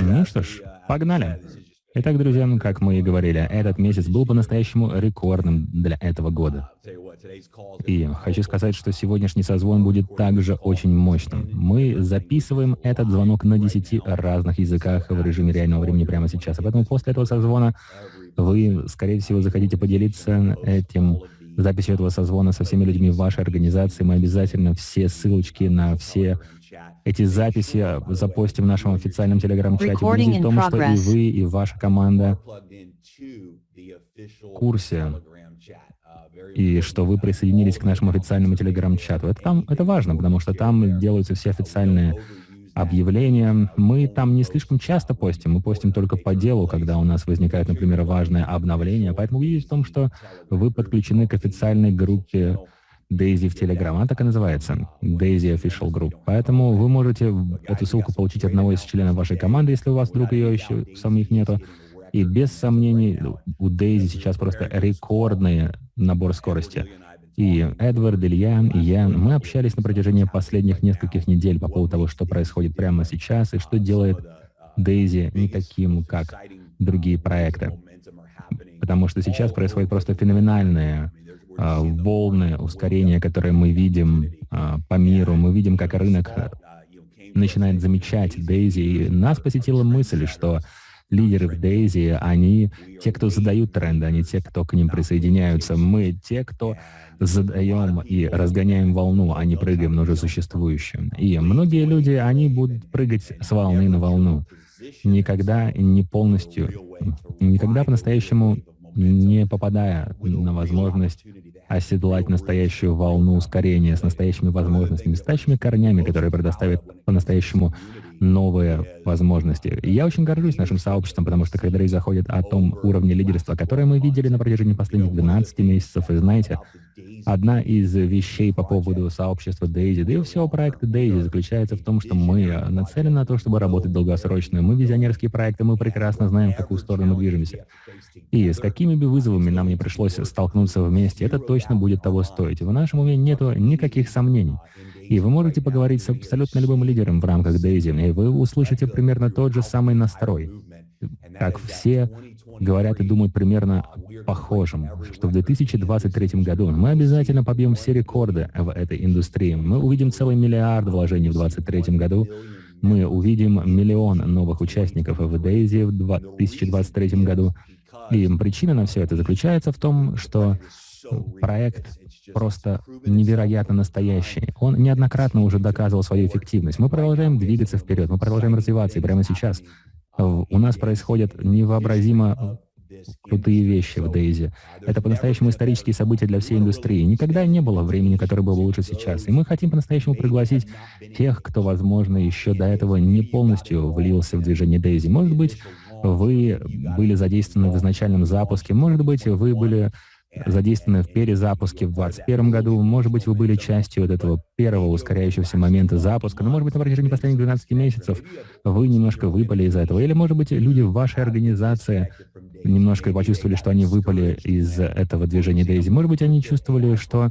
Ну что ж, погнали. Итак, друзья, ну, как мы и говорили, этот месяц был по-настоящему рекордным для этого года. И хочу сказать, что сегодняшний созвон будет также очень мощным. Мы записываем этот звонок на 10 разных языках в режиме реального времени прямо сейчас. А поэтому после этого созвона вы, скорее всего, захотите поделиться этим записью этого созвона со всеми людьми в вашей организации. Мы обязательно все ссылочки на все эти записи запостим в нашем официальном телеграм-чате. Будет в том, что и вы, и ваша команда в курсе, и что вы присоединились к нашему официальному телеграм-чату. Это, там, это важно, потому что там делаются все официальные объявления. Мы там не слишком часто постим, мы постим только по делу, когда у нас возникает, например, важное обновление. Поэтому видите в том, что вы подключены к официальной группе Daisy в. Она так и называется, Daisy Official Group. Поэтому вы можете эту ссылку получить одного из членов вашей команды, если у вас вдруг ее еще самих нету. И без сомнений, у Daisy сейчас просто рекордный набор скорости. И Эдвард, Илья, и я, мы общались на протяжении последних нескольких недель по поводу того, что происходит прямо сейчас и что делает Daisy не таким, как другие проекты. Потому что сейчас происходит просто феноменальное волны ускорения, которые мы видим а, по миру. Мы видим, как рынок начинает замечать Дейзи. И нас посетила мысль, что лидеры в Дейзи, они те, кто задают тренды, они те, кто к ним присоединяются. Мы те, кто задаем и разгоняем волну, а не прыгаем на уже существующую. И многие люди, они будут прыгать с волны на волну. Никогда не полностью, никогда по-настоящему не попадая на возможность оседлать настоящую волну ускорения с настоящими возможностями, с настоящими корнями, которые предоставят по-настоящему новые возможности. И я очень горжусь нашим сообществом, потому что когда речь заходит о том уровне лидерства, которое мы видели на протяжении последних 12 месяцев, и знаете, одна из вещей по поводу сообщества Daisy, да и всего проекта Daisy заключается в том, что мы нацелены на то, чтобы работать долгосрочно. Мы визионерские проекты, мы прекрасно знаем, в какую сторону мы движемся. И с какими бы вызовами нам не пришлось столкнуться вместе, это точно будет того стоить. В нашем уме нет никаких сомнений. И вы можете поговорить с абсолютно любым лидером в рамках Daisy, и вы услышите примерно тот же самый настрой, как все говорят и думают примерно похожим, что в 2023 году мы обязательно побьем все рекорды в этой индустрии. Мы увидим целый миллиард вложений в 2023 году, мы увидим миллион новых участников в Daisy в 2023 году. И причина на все это заключается в том, что проект просто невероятно настоящий. Он неоднократно уже доказывал свою эффективность. Мы продолжаем двигаться вперед, мы продолжаем развиваться, и прямо сейчас у нас происходят невообразимо крутые вещи в Дейзи. Это по-настоящему исторические события для всей индустрии. Никогда не было времени, которое было лучше сейчас. И мы хотим по-настоящему пригласить тех, кто, возможно, еще до этого не полностью влился в движение Дейзи. Может быть, вы были задействованы в изначальном запуске, может быть, вы были задействованы в перезапуске в 2021 году. Может быть, вы были частью вот этого первого ускоряющегося момента запуска, но, может быть, на протяжении последних 12 месяцев вы немножко выпали из этого. Или, может быть, люди в вашей организации немножко почувствовали, что они выпали из этого движения Дейзи. Может быть, они чувствовали, что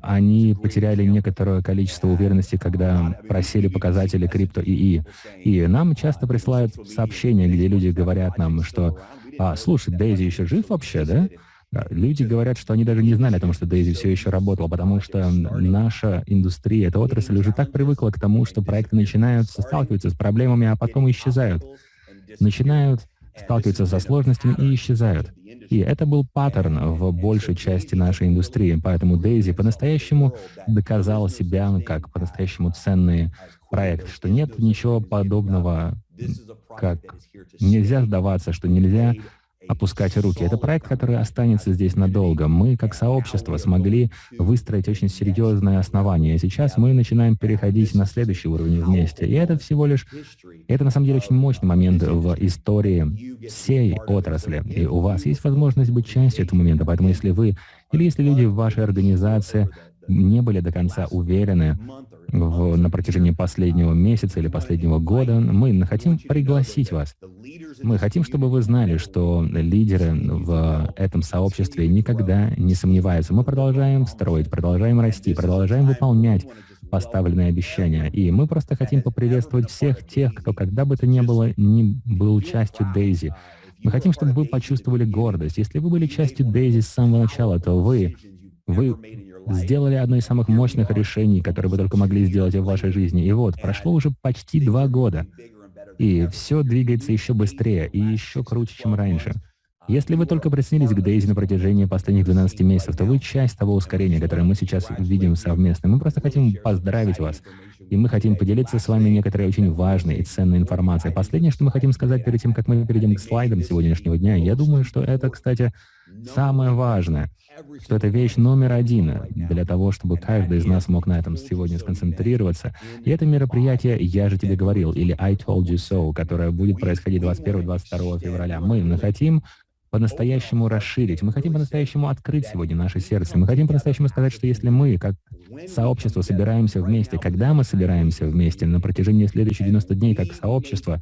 они потеряли некоторое количество уверенности, когда просили показатели крипто ИИ. И нам часто присылают сообщения, где люди говорят нам, что «А, слушай, Дейзи еще жив вообще, да?» Люди говорят, что они даже не знали о том, что Дейзи все еще работал, потому что наша индустрия, эта отрасль уже так привыкла к тому, что проекты начинаются, сталкиваются с проблемами, а потом исчезают. Начинают сталкиваются со сложностями и исчезают. И это был паттерн в большей части нашей индустрии, поэтому Дейзи по-настоящему доказал себя как по-настоящему ценный проект, что нет ничего подобного, как нельзя сдаваться, что нельзя опускать руки. Это проект, который останется здесь надолго. Мы, как сообщество, смогли выстроить очень серьезное основание. Сейчас мы начинаем переходить на следующий уровень вместе. И это всего лишь, это на самом деле очень мощный момент в истории всей отрасли. И у вас есть возможность быть частью этого момента. Поэтому если вы, или если люди в вашей организации не были до конца уверены в, на протяжении последнего месяца или последнего года, мы хотим пригласить вас. Мы хотим, чтобы вы знали, что лидеры в этом сообществе никогда не сомневаются. Мы продолжаем строить, продолжаем расти, продолжаем выполнять поставленные обещания. И мы просто хотим поприветствовать всех тех, кто когда бы то ни было не был частью Дейзи. Мы хотим, чтобы вы почувствовали гордость. Если вы были частью Дейзи с самого начала, то вы, вы сделали одно из самых мощных решений, которые вы только могли сделать в вашей жизни. И вот, прошло уже почти два года, и все двигается еще быстрее и еще круче, чем раньше. Если вы только присоединились к Дейзи на протяжении последних 12 месяцев, то вы часть того ускорения, которое мы сейчас видим совместно. Мы просто хотим поздравить вас. И мы хотим поделиться с вами некоторой очень важной и ценной информацией. Последнее, что мы хотим сказать перед тем, как мы перейдем к слайдам сегодняшнего дня, я думаю, что это, кстати, самое важное, что это вещь номер один для того, чтобы каждый из нас мог на этом сегодня сконцентрироваться. И это мероприятие «Я же тебе говорил» или «I told you so», которое будет происходить 21-22 февраля. Мы хотим по-настоящему расширить. Мы хотим по-настоящему открыть сегодня наше сердце. Мы хотим по-настоящему сказать, что если мы, как сообщество, собираемся вместе, когда мы собираемся вместе на протяжении следующих 90 дней как сообщество,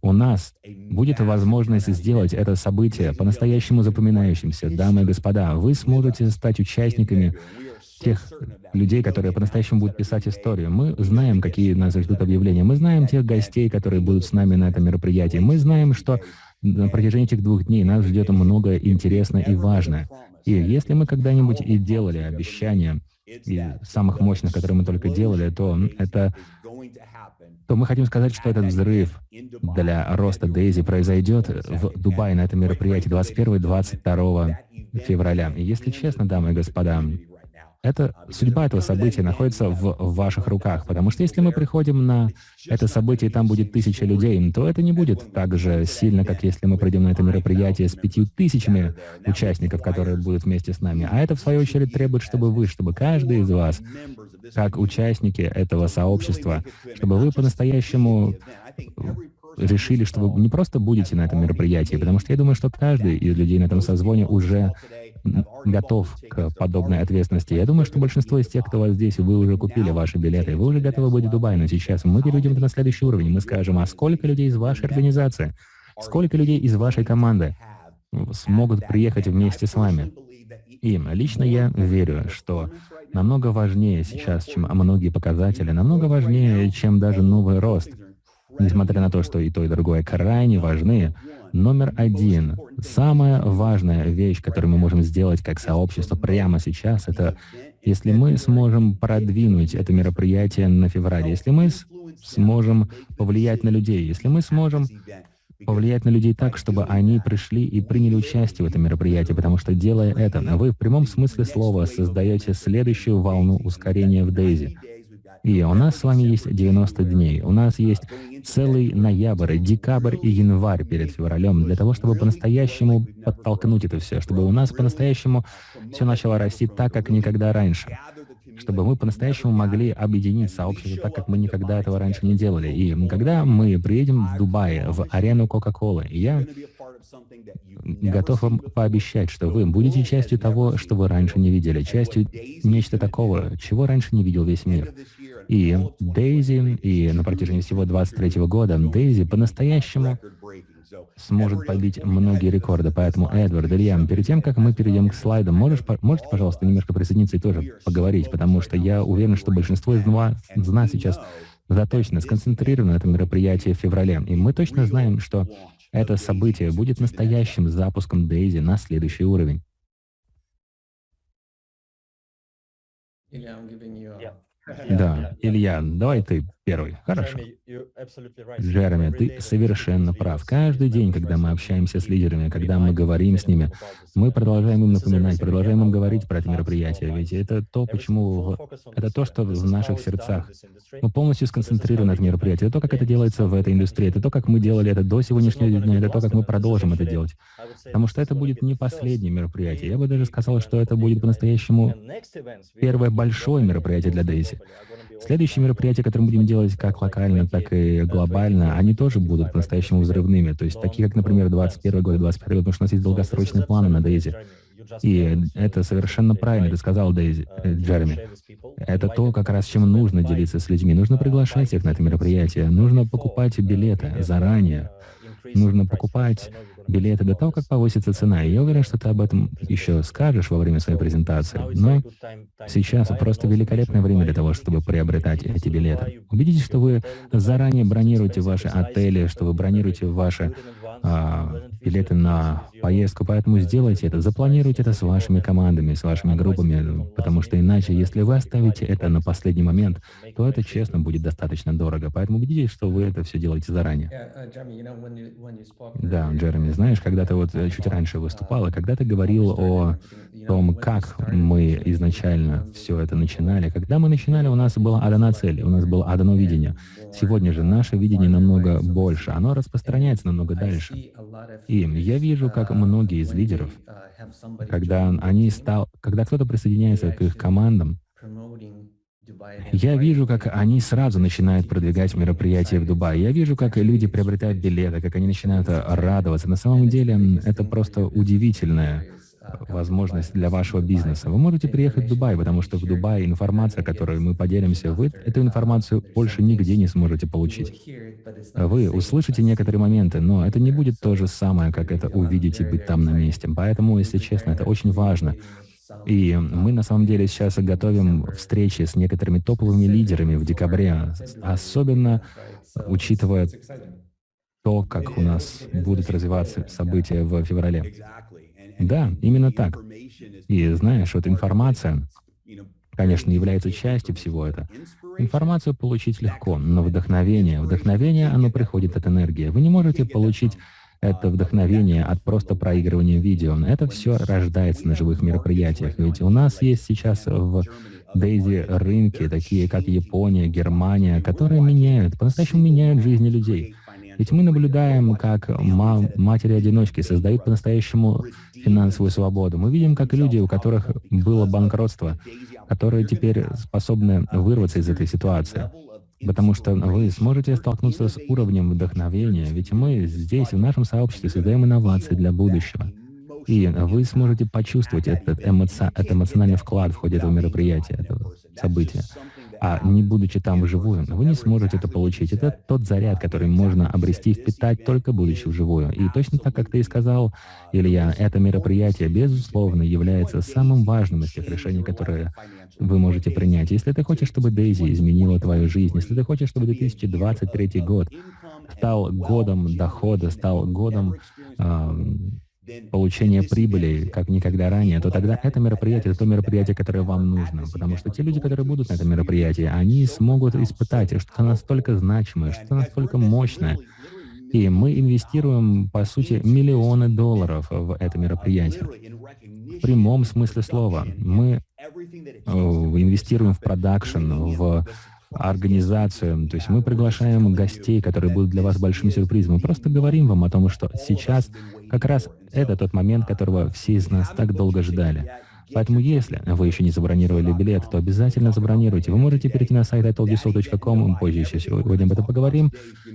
у нас будет возможность сделать это событие по-настоящему запоминающимся. Дамы и господа, вы сможете стать участниками тех людей, которые по-настоящему будут писать историю. Мы знаем, какие нас ждут объявления. Мы знаем тех гостей, которые будут с нами на этом мероприятии. Мы знаем, что на протяжении этих двух дней нас ждет много интересное и важное. И если мы когда-нибудь и делали обещания, и самых мощных, которые мы только делали, то это то мы хотим сказать, что этот взрыв для роста Дейзи произойдет в Дубае на этом мероприятии 21-22 февраля. И если честно, дамы и господа, это, судьба этого события находится в, ваших руках, потому что если мы приходим на это событие, и там будет тысяча людей, то это не будет так же сильно, как если мы пройдем на это мероприятие с пятью тысячами участников, которые будут вместе с нами. А это, в свою очередь, требует, чтобы вы, чтобы каждый из вас, как участники этого сообщества, чтобы вы по-настоящему решили, что вы не просто будете на этом мероприятии, потому что я думаю, что каждый из людей на этом созвоне уже готов к подобной ответственности. Я думаю, что большинство из тех, кто вас здесь, вы уже купили ваши билеты, вы уже готовы быть в Дубае, но сейчас мы перейдем на следующий уровень. Мы скажем, а сколько людей из вашей организации, сколько людей из вашей команды смогут приехать вместе с вами? И лично я верю, что намного важнее сейчас, чем многие показатели, намного важнее, чем даже новый рост. Несмотря на то, что и то, и другое крайне важны, Номер один. Самая важная вещь, которую мы можем сделать как сообщество прямо сейчас, это если мы сможем продвинуть это мероприятие на феврале, если мы сможем повлиять на людей, если мы сможем повлиять на людей так, чтобы они пришли и приняли участие в этом мероприятии, потому что, делая это, вы в прямом смысле слова создаете следующую волну ускорения в Дейзи. И у нас с вами есть 90 дней. У нас есть целый ноябрь, декабрь и январь перед февралем для того, чтобы по-настоящему подтолкнуть это все, чтобы у нас по-настоящему все начало расти так, как никогда раньше чтобы мы по-настоящему могли объединить сообщество так, как мы никогда этого раньше не делали. И когда мы приедем в Дубай, в арену Кока-Колы, я готов вам пообещать, что вы будете частью того, что вы раньше не видели, частью нечто такого, чего раньше не видел весь мир. И Дейзи, и на протяжении всего 23 года Дейзи по-настоящему сможет побить многие рекорды. Поэтому, Эдвард, Илья, перед тем, как мы перейдем к слайдам, можешь, можете, пожалуйста, немножко присоединиться и тоже поговорить, потому что я уверен, что большинство из нас сейчас заточено, сконцентрировано на этом мероприятии в феврале. И мы точно знаем, что это событие будет настоящим запуском Дейзи на следующий уровень. Да, Илья, давай ты первый. Хорошо. Джереми, ты совершенно прав. Каждый день, когда мы общаемся с лидерами, когда мы говорим с ними, мы продолжаем им напоминать, продолжаем им говорить про это мероприятие. Ведь это то, почему... Это то, что в наших сердцах. Мы полностью сконцентрированы на этом мероприятии. Это то, как это делается в этой индустрии. Это то, как мы делали это до сегодняшнего дня. Это то, как мы продолжим это делать. Потому что это будет не последнее мероприятие. Я бы даже сказал, что это будет по-настоящему первое большое мероприятие для Дейзи. Следующие мероприятия, которые мы будем делать как локально, так и глобально, они тоже будут по-настоящему взрывными. То есть такие, как, например, 21 год, 21 год, потому что у нас есть долгосрочные планы на Дейзи. И это совершенно правильно, ты сказал, Дейзи, э, Джереми. Это то, как раз чем нужно делиться с людьми. Нужно приглашать их на это мероприятие, нужно покупать билеты заранее, нужно покупать билеты до того, как повысится цена. И я уверен, что ты об этом еще скажешь во время своей презентации. Но сейчас просто великолепное время для того, чтобы приобретать эти билеты. Убедитесь, что вы заранее бронируете ваши отели, что вы бронируете ваши а, билеты на поездку, поэтому сделайте это, запланируйте это с вашими командами, с вашими группами, потому что иначе, если вы оставите это на последний момент, то это, честно, будет достаточно дорого. Поэтому убедитесь, что вы это все делаете заранее. Да, Джереми, знаешь, когда ты вот э, чуть раньше выступал, и когда ты говорил о том, как мы изначально все это начинали, когда мы начинали, у нас была одна цель, у нас было одно видение. Сегодня же наше видение намного больше, оно распространяется намного дальше. И я вижу, как многие из лидеров, когда они стал, когда кто-то присоединяется к их командам, я вижу, как они сразу начинают продвигать мероприятия в Дубае. Я вижу, как люди приобретают билеты, как они начинают радоваться. На самом деле, это просто удивительная возможность для вашего бизнеса. Вы можете приехать в Дубай, потому что в Дубае информация, которой мы поделимся, вы эту информацию больше нигде не сможете получить. Вы услышите некоторые моменты, но это не будет то же самое, как это увидеть и быть там на месте. Поэтому, если честно, это очень важно. И мы на самом деле сейчас готовим встречи с некоторыми топовыми лидерами в декабре, особенно учитывая то, как у нас будут развиваться события в феврале. Да, именно так. И знаешь, вот информация, конечно, является частью всего этого. Информацию получить легко, но вдохновение, вдохновение, оно приходит от энергии. Вы не можете получить это вдохновение от просто проигрывания видео. Это все рождается на живых мероприятиях. Ведь у нас есть сейчас в Дейзи рынки, такие как Япония, Германия, которые меняют, по-настоящему меняют жизни людей. Ведь мы наблюдаем, как матери-одиночки создают по-настоящему финансовую свободу. Мы видим, как люди, у которых было банкротство, которые теперь способны вырваться из этой ситуации. Потому что вы сможете столкнуться с уровнем вдохновения, ведь мы здесь, в нашем сообществе, создаем инновации для будущего. И вы сможете почувствовать этот, эмоци... этот эмоциональный вклад в ходе этого мероприятия, этого события а не будучи там вживую, вы не сможете это получить. Это тот заряд, который можно обрести и впитать только будучи вживую. И точно так, как ты и сказал, Илья, это мероприятие, безусловно, является самым важным из тех решений, которые вы можете принять. Если ты хочешь, чтобы Дейзи изменила твою жизнь, если ты хочешь, чтобы 2023 год стал годом дохода, стал годом получения прибыли, как никогда ранее, то тогда это мероприятие, это то мероприятие, которое вам нужно. Потому что те люди, которые будут на этом мероприятии, они смогут испытать что-то настолько значимое, что-то настолько мощное. И мы инвестируем, по сути, миллионы долларов в это мероприятие. В прямом смысле слова. Мы э, инвестируем в продакшн, в организацию. То есть мы приглашаем гостей, которые будут для вас большим сюрпризом. Мы просто говорим вам о том, что сейчас как раз это тот момент, которого все из нас так долго ждали. Поэтому если вы еще не забронировали билет, то обязательно забронируйте. Вы можете перейти на сайт itoldyousso.com, мы позже еще сегодня об этом поговорим,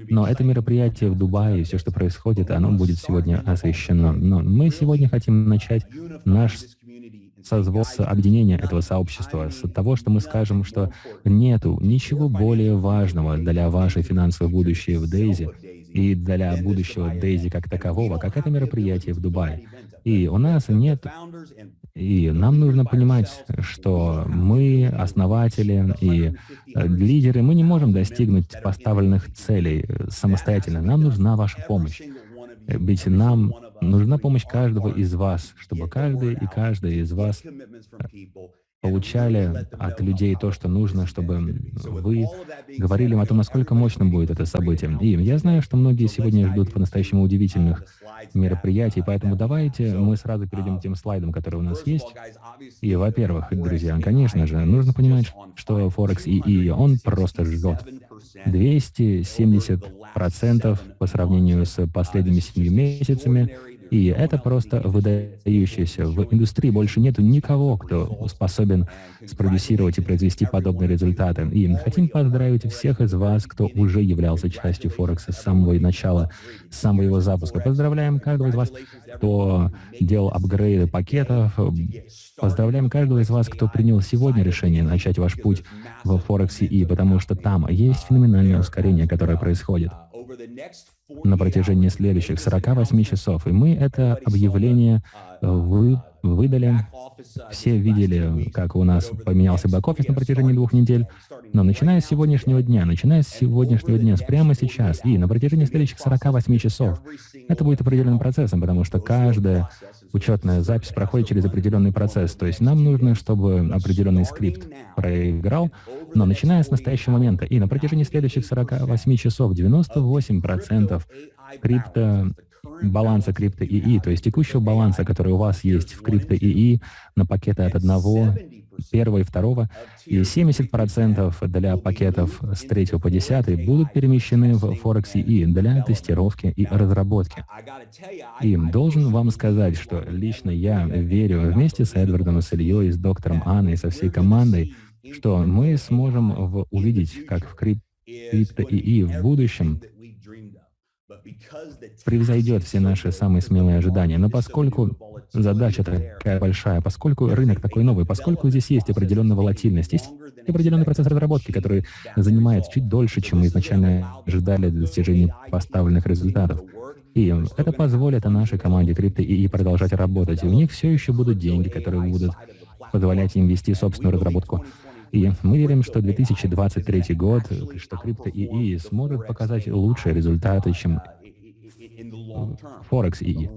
но это мероприятие в Дубае, все, что происходит, оно будет сегодня освещено. Но мы сегодня хотим начать наш созвон с объединения этого сообщества, с того, что мы скажем, что нету ничего более важного для вашей финансовой будущей в Дейзи и для будущего Дейзи как такового, как это мероприятие в Дубае. И у нас нет... И нам нужно понимать, что мы, основатели и э, лидеры, мы не можем достигнуть поставленных целей э, самостоятельно. Нам нужна ваша помощь. Ведь нам нужна помощь каждого из вас, чтобы каждый и каждая из вас получали от людей то, что нужно, чтобы вы говорили им о том, насколько мощным будет это событие. И я знаю, что многие сегодня ждут по-настоящему удивительных мероприятий, поэтому давайте мы сразу перейдем к тем слайдам, которые у нас есть. И, во-первых, друзья, конечно же, нужно понимать, что Форекс ИИ, он просто ждет. 270% по сравнению с последними семью месяцами и это просто выдающееся. В индустрии больше нету никого, кто способен спродюсировать и произвести подобные результаты. И хотим поздравить всех из вас, кто уже являлся частью Форекса с самого начала, с самого его запуска. Поздравляем каждого из вас, кто делал апгрейды пакетов. Поздравляем каждого из вас, кто принял сегодня решение начать ваш путь в Форексе и потому что там есть феноменальное ускорение, которое происходит. На протяжении следующих 48 часов. И мы это объявление вы, выдали. Все видели, как у нас поменялся бэк-офис на протяжении двух недель. Но начиная с сегодняшнего дня, начиная с сегодняшнего дня, прямо сейчас и на протяжении следующих 48 часов, это будет определенным процессом, потому что каждая учетная запись проходит через определенный процесс. То есть нам нужно, чтобы определенный скрипт проиграл, но начиная с настоящего момента и на протяжении следующих 48 часов 98% крипто баланса крипто ИИ, то есть текущего баланса, который у вас есть в крипто ИИ на пакеты от одного, первого и второго, и 70% для пакетов с третьего по десятый будут перемещены в Forex ИИ для тестировки и разработки. И должен вам сказать, что лично я верю вместе с Эдвардом и с Ильей, с доктором Анной, со всей командой, что мы сможем увидеть, как в крипто ИИ в будущем превзойдет все наши самые смелые ожидания. Но поскольку задача такая большая, поскольку рынок такой новый, поскольку здесь есть определенная волатильность, есть определенный процесс разработки, который занимает чуть дольше, чем мы изначально ожидали для достижения поставленных результатов. И это позволит нашей команде крипто и продолжать работать. И у них все еще будут деньги, которые будут позволять им вести собственную разработку. И мы верим, что 2023 год, что крипто ИИ сможет показать лучшие результаты, чем Форекс ИИ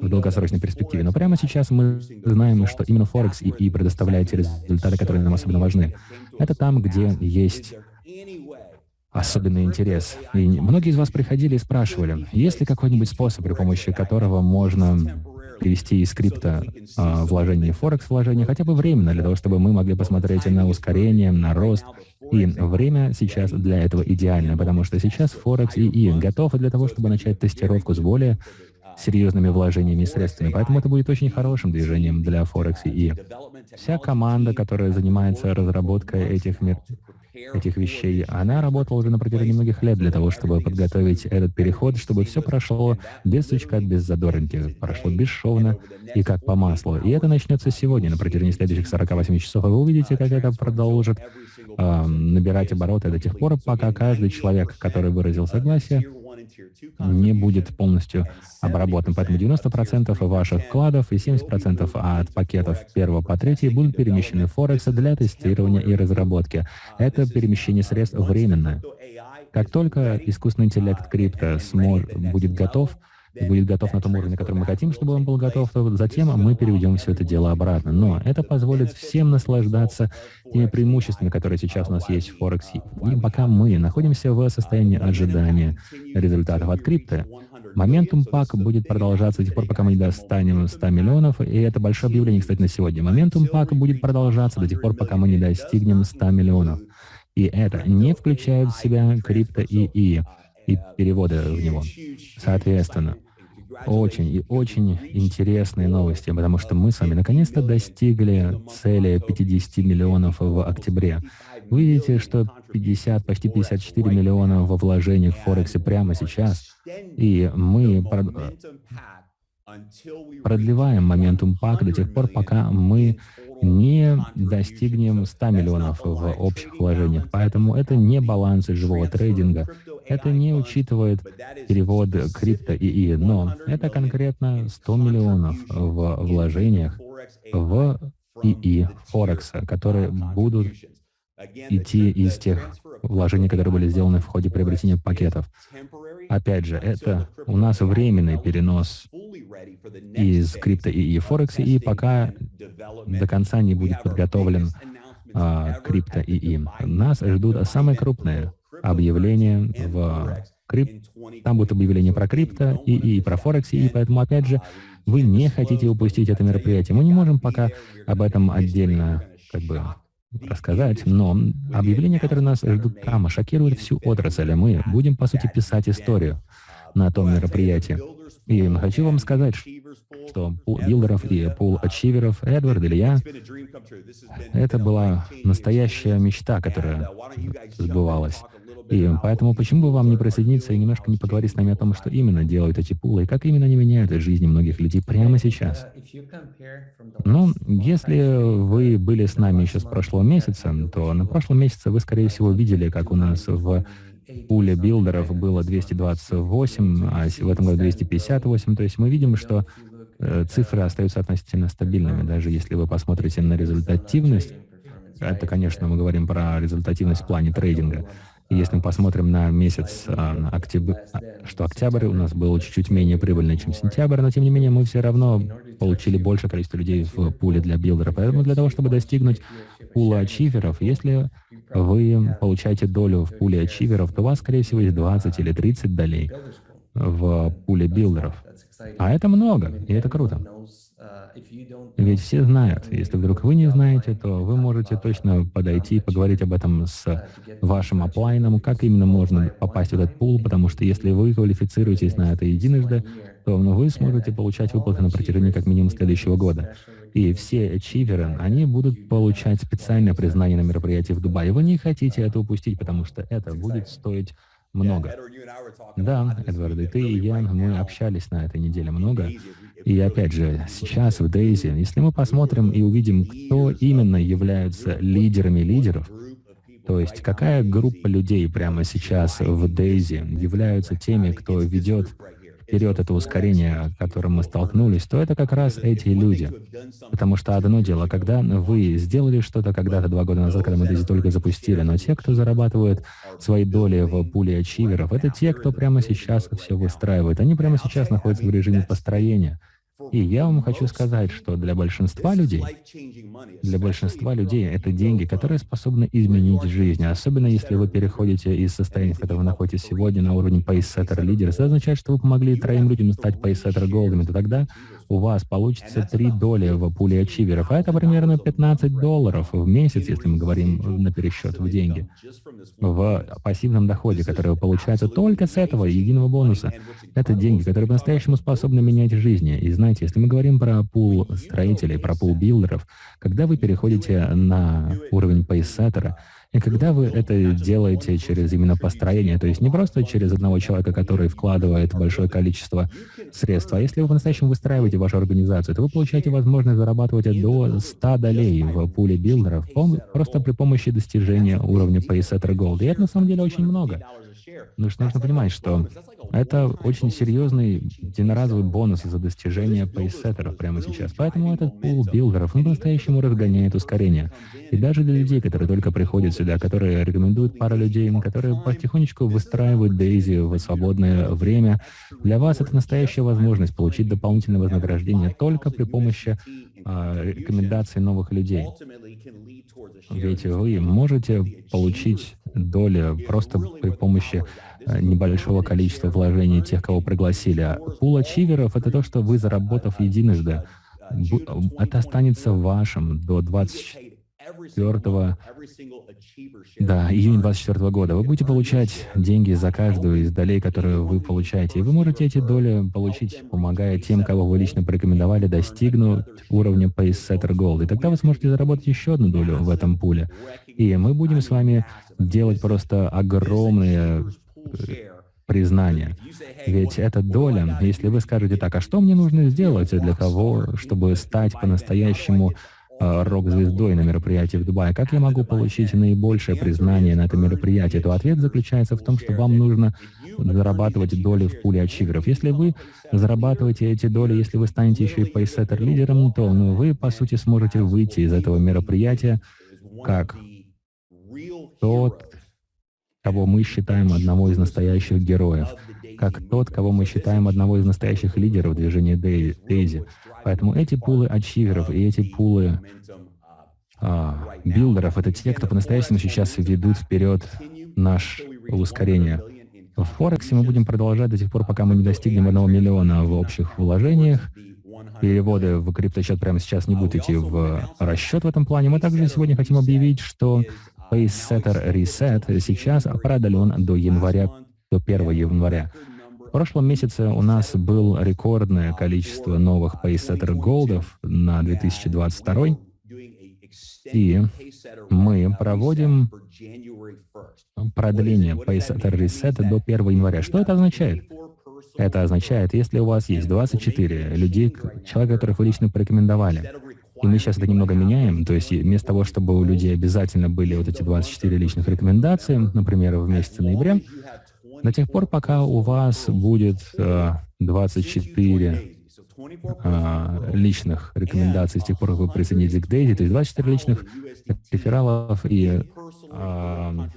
в долгосрочной перспективе. Но прямо сейчас мы знаем, что именно Форекс ИИ предоставляет те результаты, которые нам особенно важны. Это там, где есть особенный интерес. И многие из вас приходили и спрашивали, есть ли какой-нибудь способ, при помощи которого можно перевести из скрипта э, вложение в Форекс вложение хотя бы временно, для того, чтобы мы могли посмотреть на ускорение, на рост. И время сейчас для этого идеально, потому что сейчас Форекс и И готовы для того, чтобы начать тестировку с более серьезными вложениями и средствами. Поэтому это будет очень хорошим движением для Форекс и И. Вся команда, которая занимается разработкой этих мер этих вещей. Она работала уже на протяжении многих лет для того, чтобы подготовить этот переход, чтобы все прошло без сучка, без задоринки, прошло бесшовно и как по маслу. И это начнется сегодня, на протяжении следующих 48 часов, и вы увидите, как это продолжит э, набирать обороты до тех пор, пока каждый человек, который выразил согласие, не будет полностью обработан. Поэтому 90% ваших вкладов и 70% от пакетов первого по третий будут перемещены в Форекс для тестирования и разработки. Это перемещение средств временное. Как только искусственный интеллект крипто будет готов, будет готов на том уровне, на котором мы хотим, чтобы он был готов, то затем мы переведем все это дело обратно. Но это позволит всем наслаждаться теми преимуществами, которые сейчас у нас есть в Форексе. И пока мы находимся в состоянии ожидания результатов от крипто, Моментум пак будет продолжаться до тех пор, пока мы не достанем 100 миллионов, и это большое объявление, кстати, на сегодня. Моментум пак будет продолжаться до тех пор, пока мы не достигнем 100 миллионов. И это не включает в себя крипто и и и переводы в него. Соответственно, очень и очень интересные новости, потому что мы с вами наконец-то достигли цели 50 миллионов в октябре. Вы видите, что 50, почти 54 миллиона во вложениях в Форексе прямо сейчас, и мы продлеваем моментум пак до тех пор, пока мы не достигнем 100 миллионов в общих вложениях. Поэтому это не балансы живого трейдинга, это не учитывает перевод крипто ИИ, но это конкретно 100 миллионов в вложениях в ИИ Форекса, которые будут идти из тех вложений, которые были сделаны в ходе приобретения пакетов. Опять же, это у нас временный перенос из крипто ИИ Форекса, и пока до конца не будет подготовлен а, крипто ИИ. Нас ждут самые крупные объявления в крип... Там будет объявление про крипто и, и про Форекс, и поэтому, опять же, вы не хотите упустить это мероприятие. Мы не можем пока об этом отдельно как бы рассказать, но объявления, которые нас ждут там, шокируют всю отрасль, а мы будем, по сути, писать историю на том мероприятии. И хочу вам сказать, что пул билдеров и пул ачиверов, Эдвард или я, это была настоящая мечта, которая сбывалась. И поэтому почему бы вам не присоединиться и немножко не поговорить с нами о том, что именно делают эти пулы, и как именно они меняют жизни многих людей прямо сейчас? Ну, если вы были с нами еще с прошлого месяца, то на прошлом месяце вы, скорее всего, видели, как у нас в пуле билдеров было 228, а в этом году 258. То есть мы видим, что э, цифры остаются относительно стабильными, даже если вы посмотрите на результативность. Это, конечно, мы говорим про результативность в плане трейдинга. Если мы посмотрим на месяц э, октябрь, что октябрь у нас был чуть-чуть менее прибыльный, чем сентябрь, но тем не менее мы все равно получили большее количество людей в пуле для билдера. Поэтому для того, чтобы достигнуть пула ачиверов, если вы получаете долю в пуле ачиверов, то у вас, скорее всего, есть 20 или 30 долей в пуле билдеров. А это много, и это круто. Ведь все знают. Если вдруг вы не знаете, то вы можете точно подойти и поговорить об этом с вашим оплайном, как именно можно попасть в этот пул, потому что если вы квалифицируетесь на это единожды, то ну, вы сможете получать выплаты на протяжении как минимум следующего года. И все ачиверы, они будут получать специальное признание на мероприятии в Дубае. Вы не хотите это упустить, потому что это будет стоить много. Да, Эдвард, и ты, и я, мы общались на этой неделе много. И опять же, сейчас в Дейзи, если мы посмотрим и увидим, кто именно являются лидерами лидеров, то есть какая группа людей прямо сейчас в Дейзи являются теми, кто ведет вперед это ускорение, с которым мы столкнулись, то это как раз эти люди. Потому что одно дело, когда вы сделали что-то когда-то два года назад, когда мы Дейзи только запустили, но те, кто зарабатывает свои доли в пуле ачиверов, это те, кто прямо сейчас все выстраивает. Они прямо сейчас находятся в режиме построения. И я вам хочу сказать, что для большинства людей, для большинства людей это деньги, которые способны изменить жизнь. Особенно если вы переходите из состояния, в котором вы находитесь сегодня, на уровень Pacesetter Leaders. Это означает, что вы помогли троим людям стать Pacesetter Gold'ами. То тогда у вас получится три доли в пуле ачиверов, а это примерно 15 долларов в месяц, если мы говорим на пересчет в деньги, в пассивном доходе, который получается только с этого единого бонуса. Это деньги, которые по-настоящему способны менять жизни. И знаете, если мы говорим про пул строителей, про пул билдеров, когда вы переходите на уровень пейсеттера, и когда вы это делаете через именно построение, то есть не просто через одного человека, который вкладывает большое количество средств, а если вы по-настоящему выстраиваете вашу организацию, то вы получаете возможность зарабатывать до 100 долей в пуле билдеров просто при помощи достижения уровня Pacesetter Gold. И это на самом деле очень много. Потому что нужно понимать, что это очень серьезный единоразовый бонус за достижение пейсеттеров прямо сейчас. Поэтому этот пул билдеров, он по-настоящему разгоняет ускорение. И даже для людей, которые только приходят сюда, которые рекомендуют пару людей, которые потихонечку выстраивают Daisy в свободное время, для вас это настоящая возможность получить дополнительное вознаграждение только при помощи а, рекомендаций новых людей. Ведь вы можете получить долю просто при помощи э, небольшого количества вложений тех, кого пригласили. Пул ачиверов — это то, что вы, заработав единожды, это останется вашим до 20 24 да, июня 24 года. Вы будете получать деньги за каждую из долей, которые вы получаете. И вы можете эти доли получить, помогая тем, кого вы лично порекомендовали, достигнуть уровня Pacesetter Gold. И тогда вы сможете заработать еще одну долю в этом пуле. И мы будем с вами делать просто огромные э, признания. Ведь эта доля, если вы скажете так, а что мне нужно сделать для того, чтобы стать по-настоящему рок-звездой на мероприятии в Дубае, как я могу получить наибольшее признание на этом мероприятии, то ответ заключается в том, что вам нужно зарабатывать доли в пуле ачиверов. Если вы зарабатываете эти доли, если вы станете еще и пейсеттер-лидером, то ну, вы, по сути, сможете выйти из этого мероприятия как тот, кого мы считаем одного из настоящих героев, как тот, кого мы считаем одного из настоящих лидеров движения Дейзи. Поэтому эти пулы ачиверов и эти пулы а, билдеров — это те, кто по-настоящему сейчас ведут вперед наше ускорение. В Форексе мы будем продолжать до тех пор, пока мы не достигнем одного миллиона в общих вложениях. Переводы в криптосчет прямо сейчас не будут идти в расчет в этом плане. Мы также сегодня хотим объявить, что PaceSetter Reset сейчас продлен до января, до 1 января. В прошлом месяце у нас было рекордное количество новых Pacesetter Голдов на 2022, и мы проводим продление Pacesetter Reset до 1 января. Что это означает? Это означает, если у вас есть 24 людей, человек, которых вы лично порекомендовали, и мы сейчас это немного меняем, то есть вместо того, чтобы у людей обязательно были вот эти 24 личных рекомендации, например, в месяце ноября, До тех пор, пока у вас будет 24 а, личных рекомендаций с тех пор, как вы присоединились к Дейзи, то есть 24 личных рефералов и а,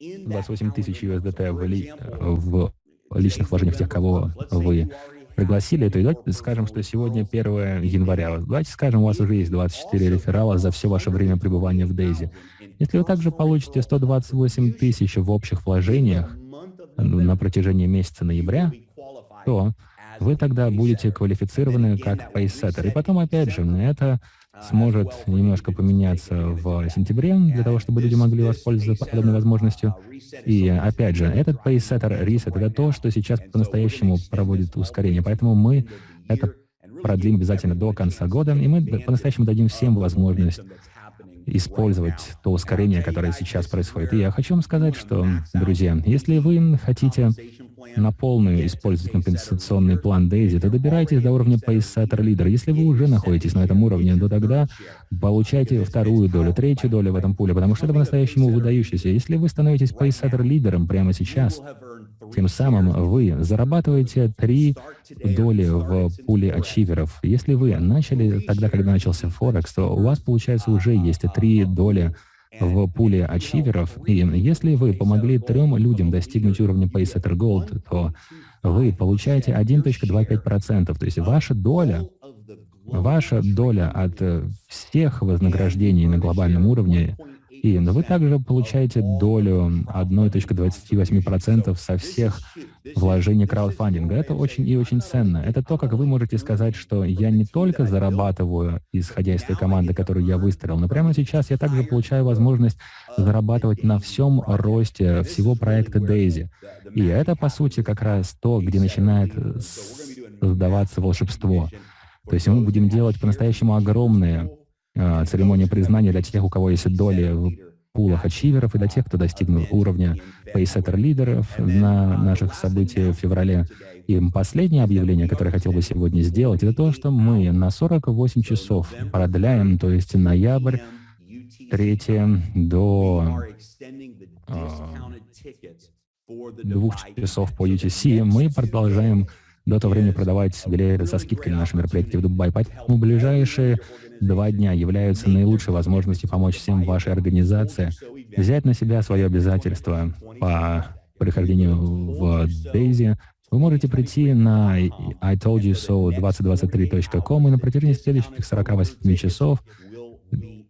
28 тысяч USDT в, ли, в личных вложениях тех, кого вы пригласили, то давайте скажем, что сегодня 1 января. Давайте скажем, у вас уже есть 24 реферала за все ваше время пребывания в Дейзи. Если вы также получите 128 тысяч в общих вложениях на протяжении месяца ноября, то вы тогда будете квалифицированы как пейсеттер. И потом, опять же, это сможет немножко поменяться в сентябре, для того, чтобы люди могли воспользоваться подобной возможностью. И опять же, этот пейсеттер, ресет — это то, что сейчас по-настоящему проводит ускорение. Поэтому мы это продлим обязательно до конца года, и мы по-настоящему дадим всем возможность использовать то ускорение, которое сейчас происходит. И я хочу вам сказать, что, друзья, если вы хотите на полную использовать компенсационный план Дейзи, то добирайтесь до уровня Pacesetter Leader. Если вы уже находитесь на этом уровне, то тогда получайте вторую долю, третью долю в этом пуле, потому что это по-настоящему выдающееся. Если вы становитесь Pacesetter лидером прямо сейчас, тем самым вы зарабатываете три доли в пуле ачиверов. Если вы начали тогда, когда начался Форекс, то у вас, получается, уже есть три доли в пуле ачиверов, и если вы помогли трем людям достигнуть уровня Pacesetter Gold, то вы получаете 1.25%, то есть ваша доля, ваша доля от всех вознаграждений на глобальном уровне и вы также получаете долю 1.28% со всех вложений краудфандинга. Это очень и очень ценно. Это то, как вы можете сказать, что я не только зарабатываю, исходя из той команды, которую я выстроил, но прямо сейчас я также получаю возможность зарабатывать на всем росте всего проекта Daisy. И это, по сути, как раз то, где начинает создаваться волшебство. То есть мы будем делать по-настоящему огромные церемония признания для тех, у кого есть доли в пулах ачиверов, и для тех, кто достигнул уровня пейсеттер лидеров на наших событиях в феврале. И последнее объявление, которое я хотел бы сегодня сделать, это то, что мы на 48 часов продляем, то есть ноябрь 3 до э, двух часов по UTC, мы продолжаем до того времени продавать билеты со скидкой на наши мероприятия в Дубае. Поэтому ближайшие два дня являются наилучшей возможностью помочь всем вашей организации взять на себя свое обязательство по прихождению в Дейзи. Вы можете прийти на itoldyousO2023.com и на протяжении следующих 48 часов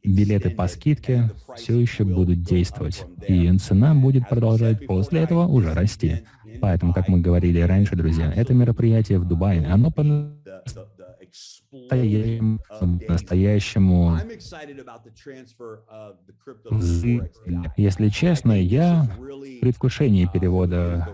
билеты по скидке все еще будут действовать, и цена будет продолжать после этого уже расти. Поэтому, как мы говорили раньше, друзья, это мероприятие в Дубае, оно настоящему Если честно, я в предвкушении перевода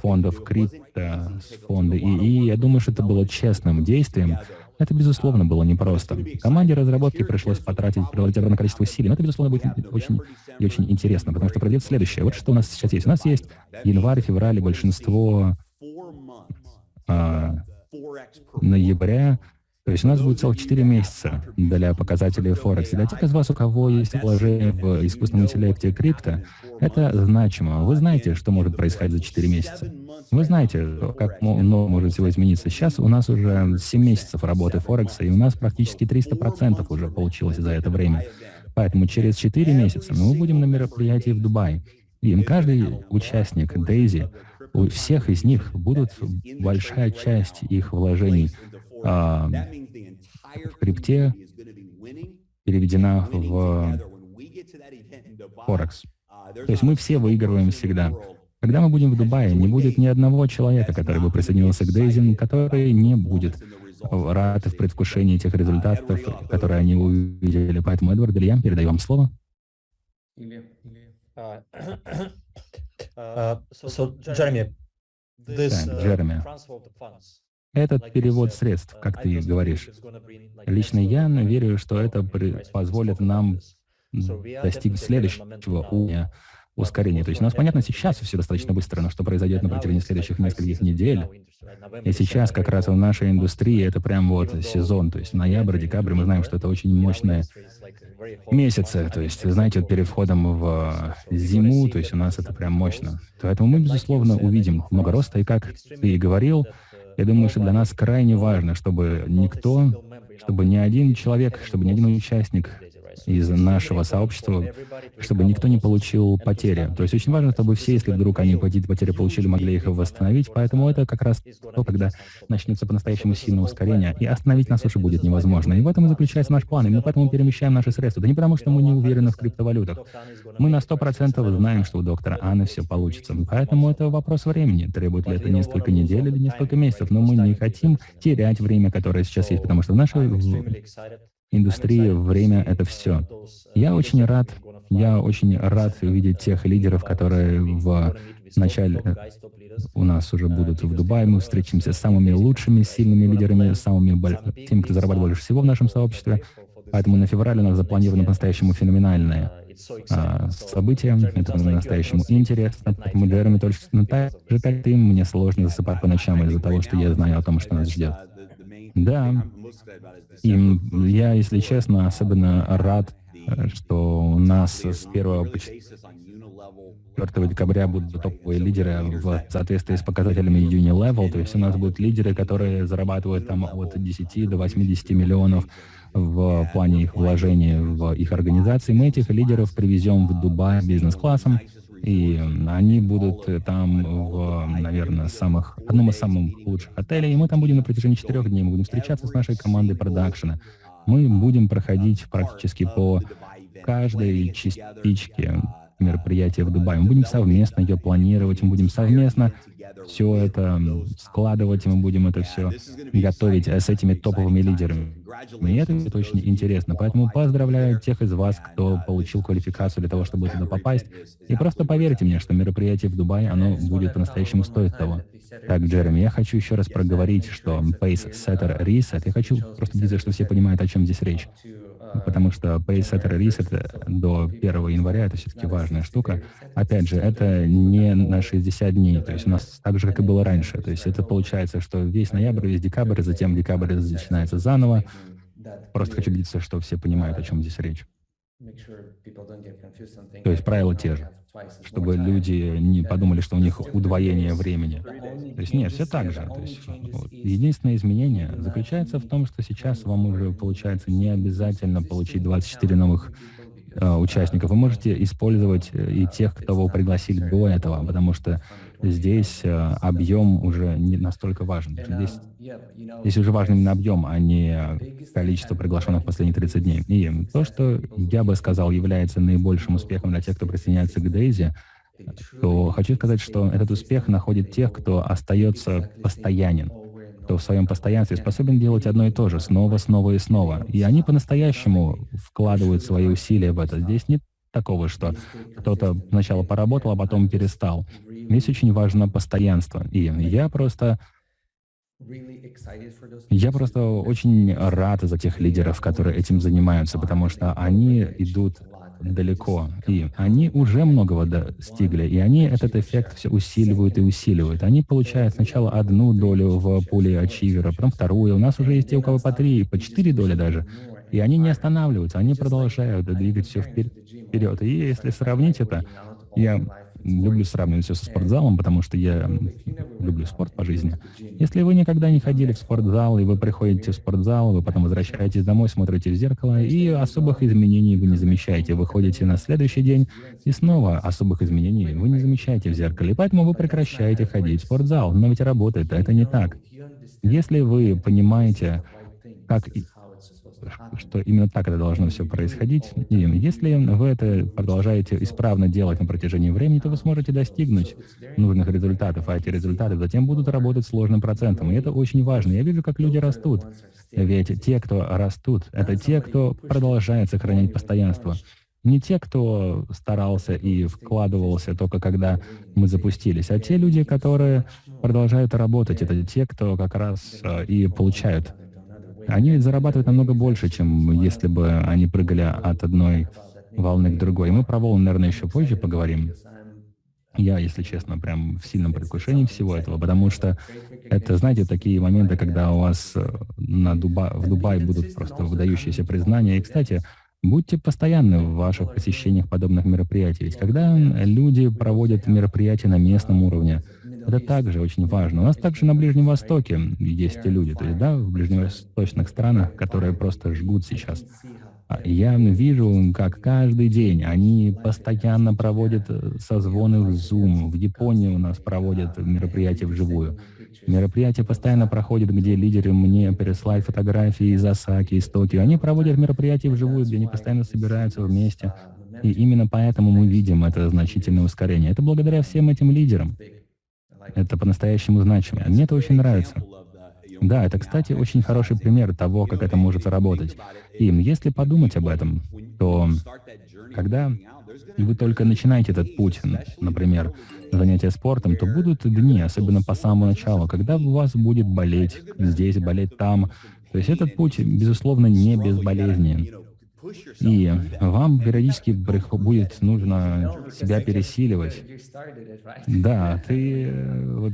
фондов крипто с фонда ИИ. Я думаю, что это было честным действием. Это, безусловно, было непросто. Команде разработки пришлось потратить определенное количество усилий, но это, безусловно, будет очень и очень интересно, потому что произойдет следующее. Вот что у нас сейчас есть. У нас есть январь, февраль, большинство а, ноября, то есть у нас будет целых 4 месяца для показателей Форекс. Для тех из вас, у кого есть положение в искусственном интеллекте крипто, это значимо. Вы знаете, что может происходить за 4 месяца. Вы знаете, как много может всего измениться. Сейчас у нас уже 7 месяцев работы Форекса, и у нас практически 300% уже получилось за это время. Поэтому через 4 месяца мы будем на мероприятии в Дубае. И каждый участник Дейзи, у всех из них будут большая часть их вложений а, в крипте переведена в Форекс. То есть мы все выигрываем всегда. Когда мы будем в Дубае, не будет ни одного человека, который бы присоединился к Дейзин, который не будет рад в предвкушении тех результатов, которые они увидели. Поэтому, Эдвард Илья, передаю вам слово. Джереми, Джереми, этот перевод средств, как ты говоришь. Лично я верю, что это позволит нам достичь следующего уровня ускорение. То есть у нас, понятно, сейчас все достаточно быстро, но что произойдет на протяжении следующих нескольких недель, и сейчас как раз в нашей индустрии это прям вот сезон, то есть ноябрь, декабрь, мы знаем, что это очень мощные месяцы, то есть, знаете, вот перед входом в зиму, то есть у нас это прям мощно. Поэтому мы, безусловно, увидим много роста, и как ты и говорил, я думаю, что для нас крайне важно, чтобы никто, чтобы ни один человек, чтобы ни один участник из нашего сообщества, чтобы никто не получил потери. То есть очень важно, чтобы все, если вдруг они какие-то потери получили, могли их восстановить. Поэтому это как раз то, когда начнется по-настоящему сильное ускорение, и остановить нас уже будет невозможно. И в этом и заключается наш план. И мы поэтому перемещаем наши средства. Да не потому, что мы не уверены в криптовалютах. Мы на 100% знаем, что у доктора Анны все получится. Поэтому это вопрос времени. Требует ли это несколько недель или несколько месяцев. Но мы не хотим терять время, которое сейчас есть, потому что в нашей индустрии время — это все. Я очень рад, я очень рад видеть тех лидеров, которые в начале э, у нас уже будут в Дубае, мы встретимся с самыми лучшими, сильными лидерами, самыми теми, кто зарабатывает больше всего в нашем сообществе. Поэтому на февраль у нас запланировано по-настоящему феноменальное а, событие. Это по-настоящему интересно. Поэтому Джереми точно ну, так же, как ты, мне сложно засыпать по ночам из-за того, что я знаю о том, что нас ждет. Да, и я, если честно, особенно рад, э, что у нас с 1 по 4 декабря будут топовые лидеры в соответствии с показателями Unilevel, то есть у нас будут лидеры, которые зарабатывают там от 10 до 80 миллионов в плане их вложений в их организации. Мы этих лидеров привезем в Дубай бизнес-классом, и они будут там в, наверное, самых, одном из самых лучших отелей, и мы там будем на протяжении четырех дней, мы будем встречаться с нашей командой продакшена. Мы будем проходить практически по каждой частичке мероприятия в Дубае. Мы будем совместно ее планировать, мы будем совместно все это складывать, и мы будем это все готовить с этими топовыми лидерами. И это, это очень интересно. Поэтому поздравляю тех из вас, кто получил квалификацию для того, чтобы туда попасть. И просто поверьте мне, что мероприятие в Дубае, оно будет по-настоящему стоить того. Так, Джереми, я хочу еще раз проговорить, что Pace Setter Reset, я хочу просто убедиться, что все понимают, о чем здесь речь потому что Pacesetter Reset до 1 января — это все-таки важная штука. Опять же, это не на 60 дней, то есть у нас так же, как и было раньше. То есть это получается, что весь ноябрь, весь декабрь, затем декабрь начинается заново. Просто хочу убедиться, что все понимают, о чем здесь речь. То есть правила те же, чтобы люди не подумали, что у них удвоение времени. То есть нет, все так же. То есть, вот. Единственное изменение заключается в том, что сейчас вам уже, получается, не обязательно получить 24 новых э, участников. Вы можете использовать э, и тех, вы пригласили до этого, потому что здесь э, объем уже не настолько важен. Здесь, здесь уже важен именно объем, а не количество приглашенных в последние 30 дней. И то, что я бы сказал является наибольшим успехом для тех, кто присоединяется к Дейзи, то хочу сказать, что этот успех находит тех, кто остается постоянен, кто в своем постоянстве способен делать одно и то же, снова, снова и снова. И они по-настоящему вкладывают свои усилия в это. Здесь нет такого, что кто-то сначала поработал, а потом перестал. Здесь очень важно постоянство. И я просто... Я просто очень рад за тех лидеров, которые этим занимаются, потому что они идут далеко, и они уже многого достигли, и они этот эффект все усиливают и усиливают. Они получают сначала одну долю в пуле ачивера, потом вторую. У нас уже есть те, у кого по три, по четыре доли даже. И они не останавливаются, они продолжают двигать все вперед. И если сравнить это, я люблю сравнивать все со спортзалом, потому что я люблю спорт по жизни. Если вы никогда не ходили в спортзал, и вы приходите в спортзал, вы потом возвращаетесь домой, смотрите в зеркало, и особых изменений вы не замечаете. Вы ходите на следующий день, и снова особых изменений вы не замечаете в зеркале. И поэтому вы прекращаете ходить в спортзал. Но ведь работает, это не так. Если вы понимаете, как что именно так это должно все происходить. И если вы это продолжаете исправно делать на протяжении времени, то вы сможете достигнуть нужных результатов, а эти результаты затем будут работать сложным процентом. И это очень важно. Я вижу, как люди растут. Ведь те, кто растут, это те, кто продолжает сохранять постоянство. Не те, кто старался и вкладывался только когда мы запустились, а те люди, которые продолжают работать. Это те, кто как раз э, и получают они зарабатывают намного больше, чем если бы они прыгали от одной волны к другой. Мы про волны, наверное, еще позже поговорим. Я, если честно, прям в сильном предвкушении всего этого, потому что это, знаете, такие моменты, когда у вас э, на Дуба... в Дубае будут просто выдающиеся признания. И, кстати, будьте постоянны в ваших посещениях подобных мероприятий. Ведь когда люди проводят мероприятия на местном уровне, это также очень важно. У нас также на Ближнем Востоке есть люди, то есть, да, в ближневосточных странах, которые просто жгут сейчас. А я вижу, как каждый день они постоянно проводят э, созвоны в Zoom. В Японии у нас проводят мероприятия вживую. Мероприятия постоянно проходят, где лидеры мне переслали фотографии из Осаки, из Токио. Они проводят мероприятия вживую, где они постоянно собираются вместе. И именно поэтому мы видим это значительное ускорение. Это благодаря всем этим лидерам. Это по-настоящему значимо. Мне это очень нравится. Да, это, кстати, очень хороший пример того, как это может работать. И если подумать об этом, то когда вы только начинаете этот путь, например, занятия спортом, то будут дни, особенно по самому началу, когда у вас будет болеть здесь, болеть там. То есть этот путь, безусловно, не безболезненен. И вам периодически будет нужно себя пересиливать. Да, ты... Э, вот,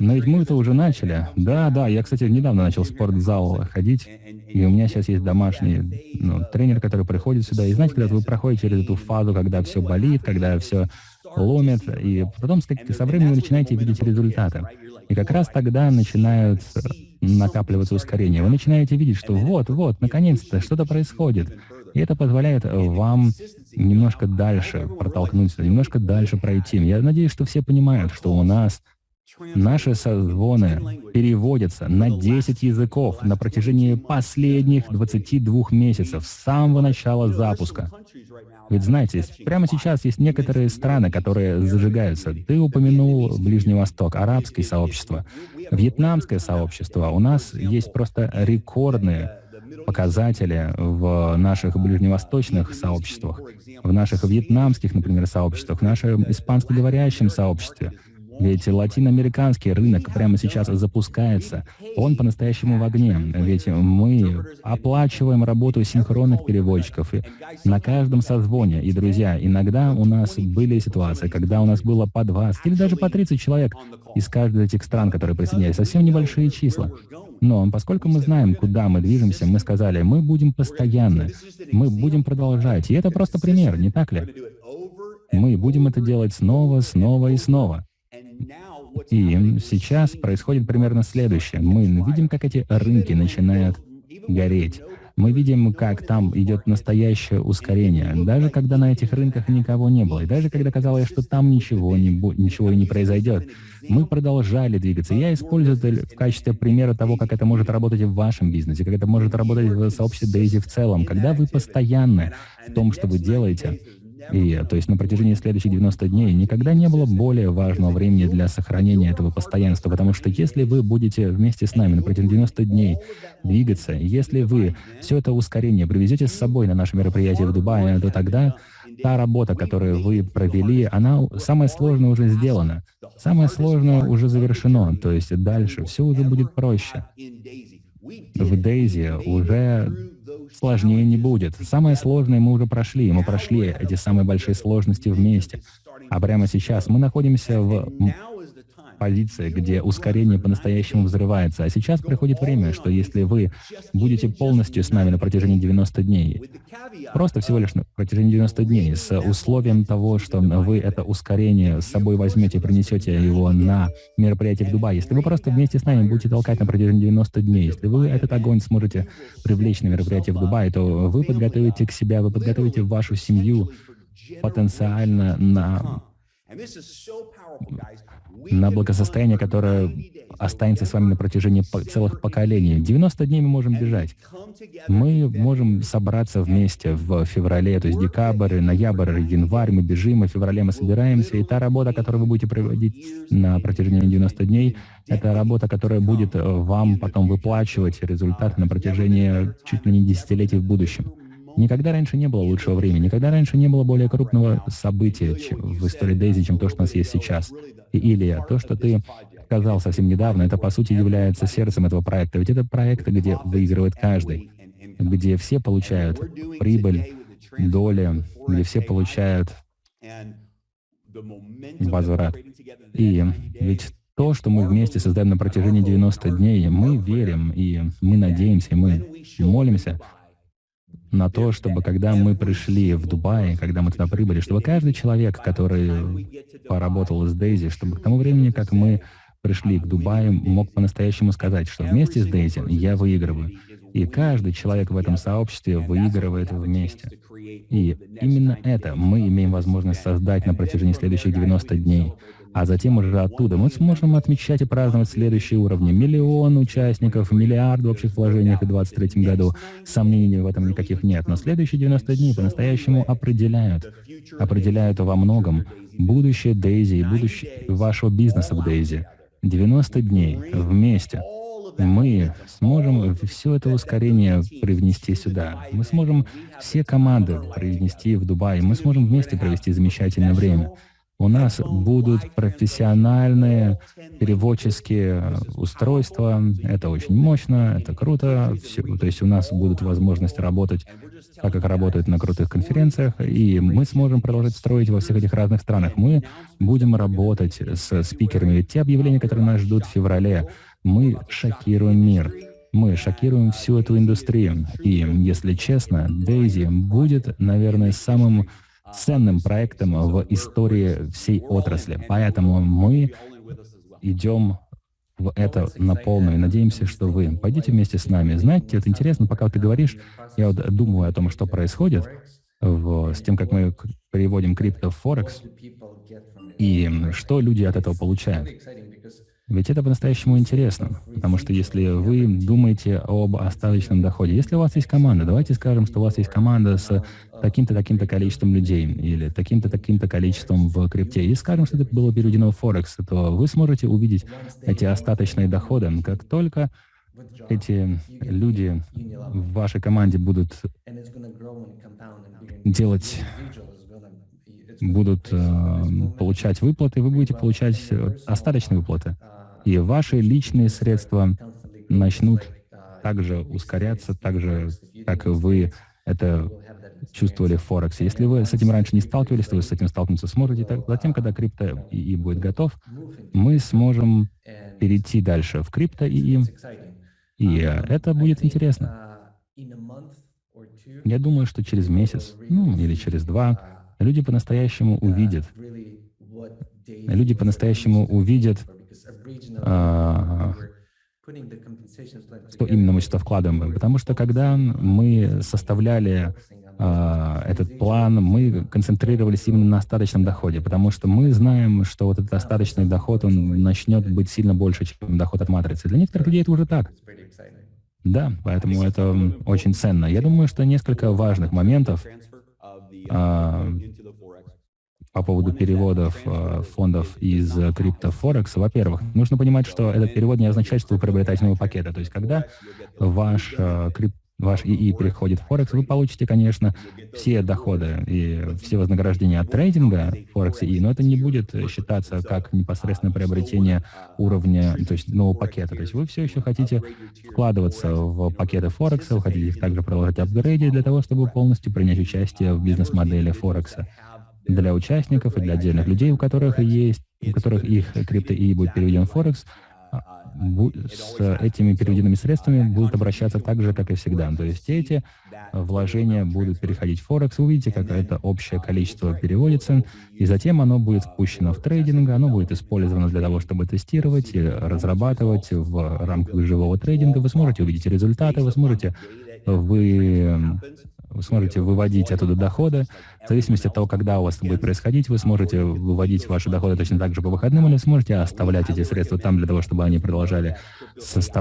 но ведь мы это уже начали. Да, да, я, кстати, недавно начал в спортзал ходить, и у меня сейчас есть домашний ну, тренер, который приходит сюда. И знаете, когда вы проходите через эту фазу, когда все болит, когда все ломит, и потом со временем вы начинаете видеть результаты. И как раз тогда начинают накапливаться ускорение. Вы начинаете видеть, что вот, вот, наконец-то что-то происходит. И это позволяет вам немножко дальше протолкнуться, немножко дальше пройти. Я надеюсь, что все понимают, что у нас Наши созвоны переводятся на 10 языков на протяжении последних 22 месяцев, с самого начала запуска. Ведь знаете, прямо сейчас есть некоторые страны, которые зажигаются. Ты упомянул Ближний Восток, арабское сообщество, вьетнамское сообщество. У нас есть просто рекордные показатели в наших ближневосточных сообществах, в наших вьетнамских, например, сообществах, в нашем испанскоговорящем сообществе. Ведь латиноамериканский рынок прямо сейчас запускается. Он по-настоящему в огне. Ведь мы оплачиваем работу синхронных переводчиков на каждом созвоне. И, друзья, иногда у нас были ситуации, когда у нас было по 20 или даже по 30 человек из каждой из этих стран, которые присоединялись. Совсем небольшие числа. Но поскольку мы знаем, куда мы движемся, мы сказали, мы будем постоянно, мы будем продолжать. И это просто пример, не так ли? Мы будем это делать снова, снова и снова. И сейчас происходит примерно следующее. Мы видим, как эти рынки начинают гореть. Мы видим, как там идет настоящее ускорение, даже когда на этих рынках никого не было, и даже когда казалось, что там ничего, не ничего и не произойдет, мы продолжали двигаться. Я использую это в качестве примера того, как это может работать в вашем бизнесе, как это может работать в сообществе Дейзи в целом. Когда вы постоянны в том, что вы делаете, и, то есть на протяжении следующих 90 дней никогда не было более важного времени для сохранения этого постоянства, потому что если вы будете вместе с нами на протяжении 90 дней двигаться, если вы все это ускорение привезете с собой на наше мероприятие в Дубае, то тогда та работа, которую вы провели, она самая сложная уже сделана. Самое сложное уже завершено, то есть дальше все уже будет проще. В Дейзи уже сложнее не будет. Самое сложное мы уже прошли, мы прошли эти самые большие сложности вместе. А прямо сейчас мы находимся в позиции, где ускорение по-настоящему взрывается. А сейчас приходит время, что если вы будете полностью с нами на протяжении 90 дней, просто всего лишь на протяжении 90 дней, с условием того, что вы это ускорение с собой возьмете, принесете его на мероприятие в Дубае, если вы просто вместе с нами будете толкать на протяжении 90 дней, если вы этот огонь сможете привлечь на мероприятие в Дубае, то вы подготовите к себя, вы подготовите вашу семью потенциально на на благосостояние, которое останется с вами на протяжении целых поколений. 90 дней мы можем бежать. Мы можем собраться вместе в феврале, то есть декабрь, ноябрь, январь, мы бежим, а в феврале мы собираемся, и та работа, которую вы будете проводить на протяжении 90 дней, это работа, которая будет вам потом выплачивать результаты на протяжении чуть ли не десятилетий в будущем. Никогда раньше не было лучшего времени, никогда раньше не было более крупного события в истории Дейзи, чем то, что у нас есть сейчас. И Илья, то, что ты сказал совсем недавно, это по сути является сердцем этого проекта. Ведь это проект, где выигрывает каждый, где все получают прибыль доли, где все получают возврат. И ведь то, что мы вместе создаем на протяжении 90 дней, мы верим, и мы надеемся, и мы молимся на то, чтобы когда мы пришли в Дубай, когда мы туда прибыли, чтобы каждый человек, который поработал с Дейзи, чтобы к тому времени, как мы пришли к Дубаю, мог по-настоящему сказать, что вместе с Дейзи я выигрываю. И каждый человек в этом сообществе выигрывает вместе. И именно это мы имеем возможность создать на протяжении следующих 90 дней. А затем уже оттуда мы сможем отмечать и праздновать следующие уровни. Миллион участников, миллиард в общих вложениях в 2023 году. Сомнений в этом никаких нет. Но следующие 90 дней по-настоящему определяют. Определяют во многом будущее Дейзи и будущее вашего бизнеса в Дейзи. 90 дней вместе мы сможем все это ускорение привнести сюда. Мы сможем все команды привнести в Дубай. Мы сможем вместе провести замечательное время. У нас будут профессиональные переводческие устройства. Это очень мощно, это круто. Все, то есть у нас будут возможности работать так, как работают на крутых конференциях, и мы сможем продолжать строить во всех этих разных странах. Мы будем работать с спикерами. Те объявления, которые нас ждут в феврале, мы шокируем мир. Мы шокируем всю эту индустрию. И, если честно, Дейзи будет, наверное, самым ценным проектом в истории всей отрасли. Поэтому мы идем в это на полную. Надеемся, что вы пойдите вместе с нами. Знаете, это интересно, пока ты говоришь, я вот думаю о том, что происходит в, с тем, как мы переводим крипто в Форекс, и что люди от этого получают. Ведь это по-настоящему интересно, потому что если вы думаете об остаточном доходе, если у вас есть команда, давайте скажем, что у вас есть команда с таким-то, таким-то количеством людей или таким-то, таким-то количеством в крипте, и скажем, что это было переведено в Форекс, то вы сможете увидеть эти остаточные доходы, как только эти люди в вашей команде будут делать будут э, получать выплаты, вы будете получать остаточные выплаты и ваши личные средства начнут также ускоряться, так же, как вы это чувствовали в Форексе. Если вы с этим раньше не сталкивались, то вы с этим столкнуться сможете. Так, затем, когда крипто ИИ будет готов, мы сможем перейти дальше в крипто ИИ, и это будет интересно. Я думаю, что через месяц, ну, или через два, люди по-настоящему увидят, люди по-настоящему увидят что именно мы сюда вкладываем. Потому что когда мы составляли а, этот план, мы концентрировались именно на остаточном доходе, потому что мы знаем, что вот этот остаточный доход, он начнет быть сильно больше, чем доход от матрицы. Для некоторых людей это уже так. Да, поэтому это очень ценно. Я думаю, что несколько важных моментов а, по поводу переводов э, фондов из криптофорекс. Во-первых, нужно понимать, что этот перевод не означает, что вы приобретаете новые пакеты. То есть, когда ваш э, крип ваш ИИ переходит в Форекс, вы получите, конечно, все доходы и все вознаграждения от трейдинга Форекс ИИ, но это не будет считаться как непосредственное приобретение уровня, то есть нового пакета. То есть вы все еще хотите вкладываться в пакеты Форекса, вы хотите их также продолжать апгрейдить для того, чтобы полностью принять участие в бизнес-модели Форекса для участников и для отдельных людей, у которых есть, у которых их крипто и будет переведен в Форекс, а, с этими переведенными средствами будут обращаться так же, как и всегда. То есть эти вложения будут переходить в Форекс. Вы увидите, как это общее количество переводится, и затем оно будет спущено в трейдинг, оно будет использовано для того, чтобы тестировать и разрабатывать в рамках живого трейдинга. Вы сможете увидеть результаты, вы сможете вы вы сможете выводить оттуда доходы. В зависимости от того, когда у вас это будет происходить, вы сможете выводить ваши доходы точно так же по выходным, или сможете оставлять эти средства там для того, чтобы они продолжали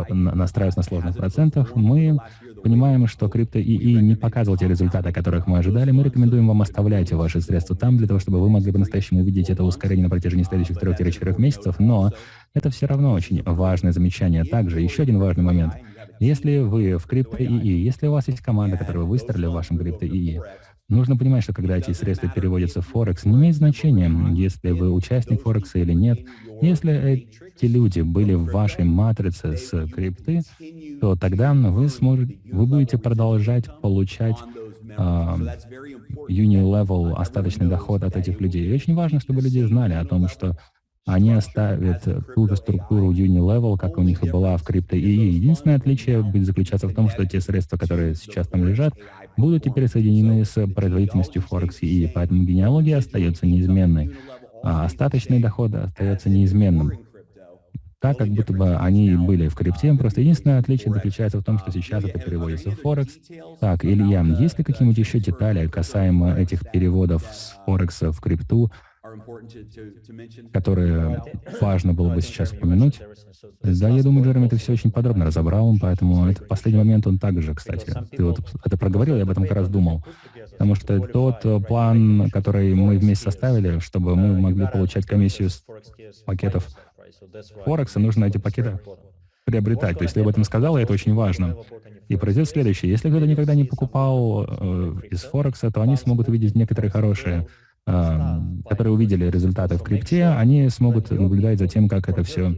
настраиваться на сложных процентах. Мы понимаем, что крипто ИИ не показывал те результаты, которых мы ожидали. Мы рекомендуем вам оставлять ваши средства там, для того, чтобы вы могли по-настоящему увидеть это ускорение на протяжении следующих 3-4 месяцев, но это все равно очень важное замечание. Также еще один важный момент — если вы в крипто ИИ, если у вас есть команда, которая выстрелила в вашем крипто ИИ, нужно понимать, что когда эти средства переводятся в Форекс, не имеет значения, если вы участник Форекса или нет. Если эти люди были в вашей матрице с крипты, то тогда вы сможете, вы будете продолжать получать uni-level остаточный доход от этих людей. И очень важно, чтобы люди знали о том, что они оставят ту же структуру Uni-Level, как у них и была в крипто. И единственное отличие будет заключаться в том, что те средства, которые сейчас там лежат, будут теперь соединены с производительностью Форекс и поэтому генеалогия остается неизменной, а остаточный доход остается неизменным. Так, как будто бы они были в крипте, просто единственное отличие заключается в том, что сейчас это переводится в Форекс. Так, Илья, есть ли какие-нибудь еще детали касаемо этих переводов с Форекса в крипту, которые важно было бы сейчас упомянуть. Да, я думаю, Джереми это все очень подробно разобрал, поэтому этот последний момент, он также, кстати, ты вот это проговорил, я об этом как раз думал. Потому что тот план, который мы вместе составили, чтобы мы могли получать комиссию с пакетов Форекса, нужно эти пакеты приобретать. То есть ты об этом сказал, и это очень важно. И произойдет следующее. Если кто-то никогда не покупал э, из Форекса, то они смогут увидеть некоторые хорошие которые увидели результаты в крипте, они смогут наблюдать за тем, как это все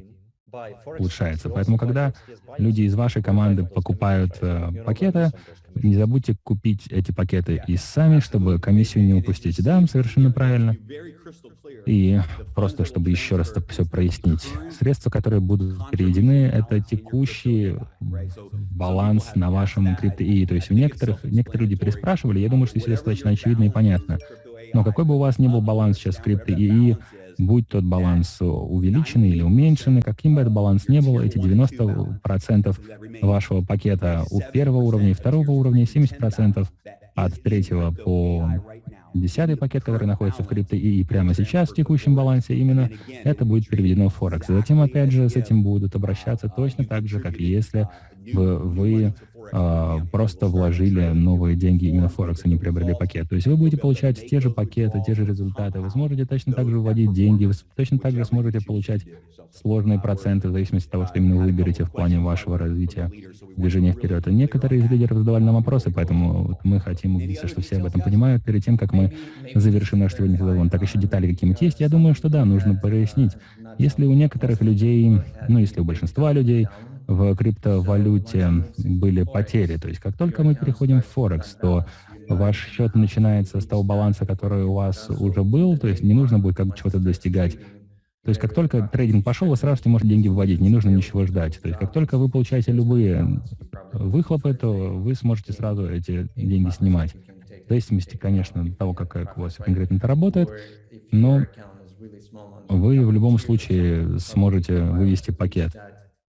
улучшается. Поэтому, когда люди из вашей команды покупают э, пакеты, не забудьте купить эти пакеты и сами, чтобы комиссию не упустить. Да, совершенно правильно. И просто, чтобы еще раз это все прояснить. Средства, которые будут переведены, это текущий баланс на вашем крипто То есть у некоторых, некоторые люди переспрашивали, я думаю, что все достаточно очевидно и понятно. Но какой бы у вас ни был баланс сейчас в крипто ИИ, будь тот баланс увеличенный или уменьшенный, каким бы этот баланс ни был, эти 90% вашего пакета у первого уровня и второго уровня, 70% от третьего по десятый пакет, который находится в крипто и прямо сейчас в текущем балансе, именно это будет переведено в Форекс. Затем, опять же, с этим будут обращаться точно так же, как если вы а, просто вложили новые деньги именно в Форекс, не приобрели пакет. То есть вы будете получать те же пакеты, те же результаты. Вы сможете точно так же вводить деньги, вы точно так же сможете получать сложные проценты в зависимости от того, что именно вы выберете в плане вашего развития, движения вперед. И некоторые из лидеров задавали нам вопросы, поэтому вот мы хотим убедиться, что все об этом понимают перед тем, как мы завершим наш сегодняшний разговор. Так еще детали какие-нибудь есть? Я думаю, что да, нужно прояснить. Если у некоторых людей, ну если у большинства людей, в криптовалюте были потери. То есть как только мы переходим в Форекс, то ваш счет начинается с того баланса, который у вас уже был, то есть не нужно будет как чего-то достигать. То есть как только трейдинг пошел, вы сразу можете деньги вводить, не нужно ничего ждать. То есть как только вы получаете любые выхлопы, то вы сможете сразу эти деньги снимать. В зависимости, конечно, от того, как у вас конкретно это работает, но вы в любом случае сможете вывести пакет.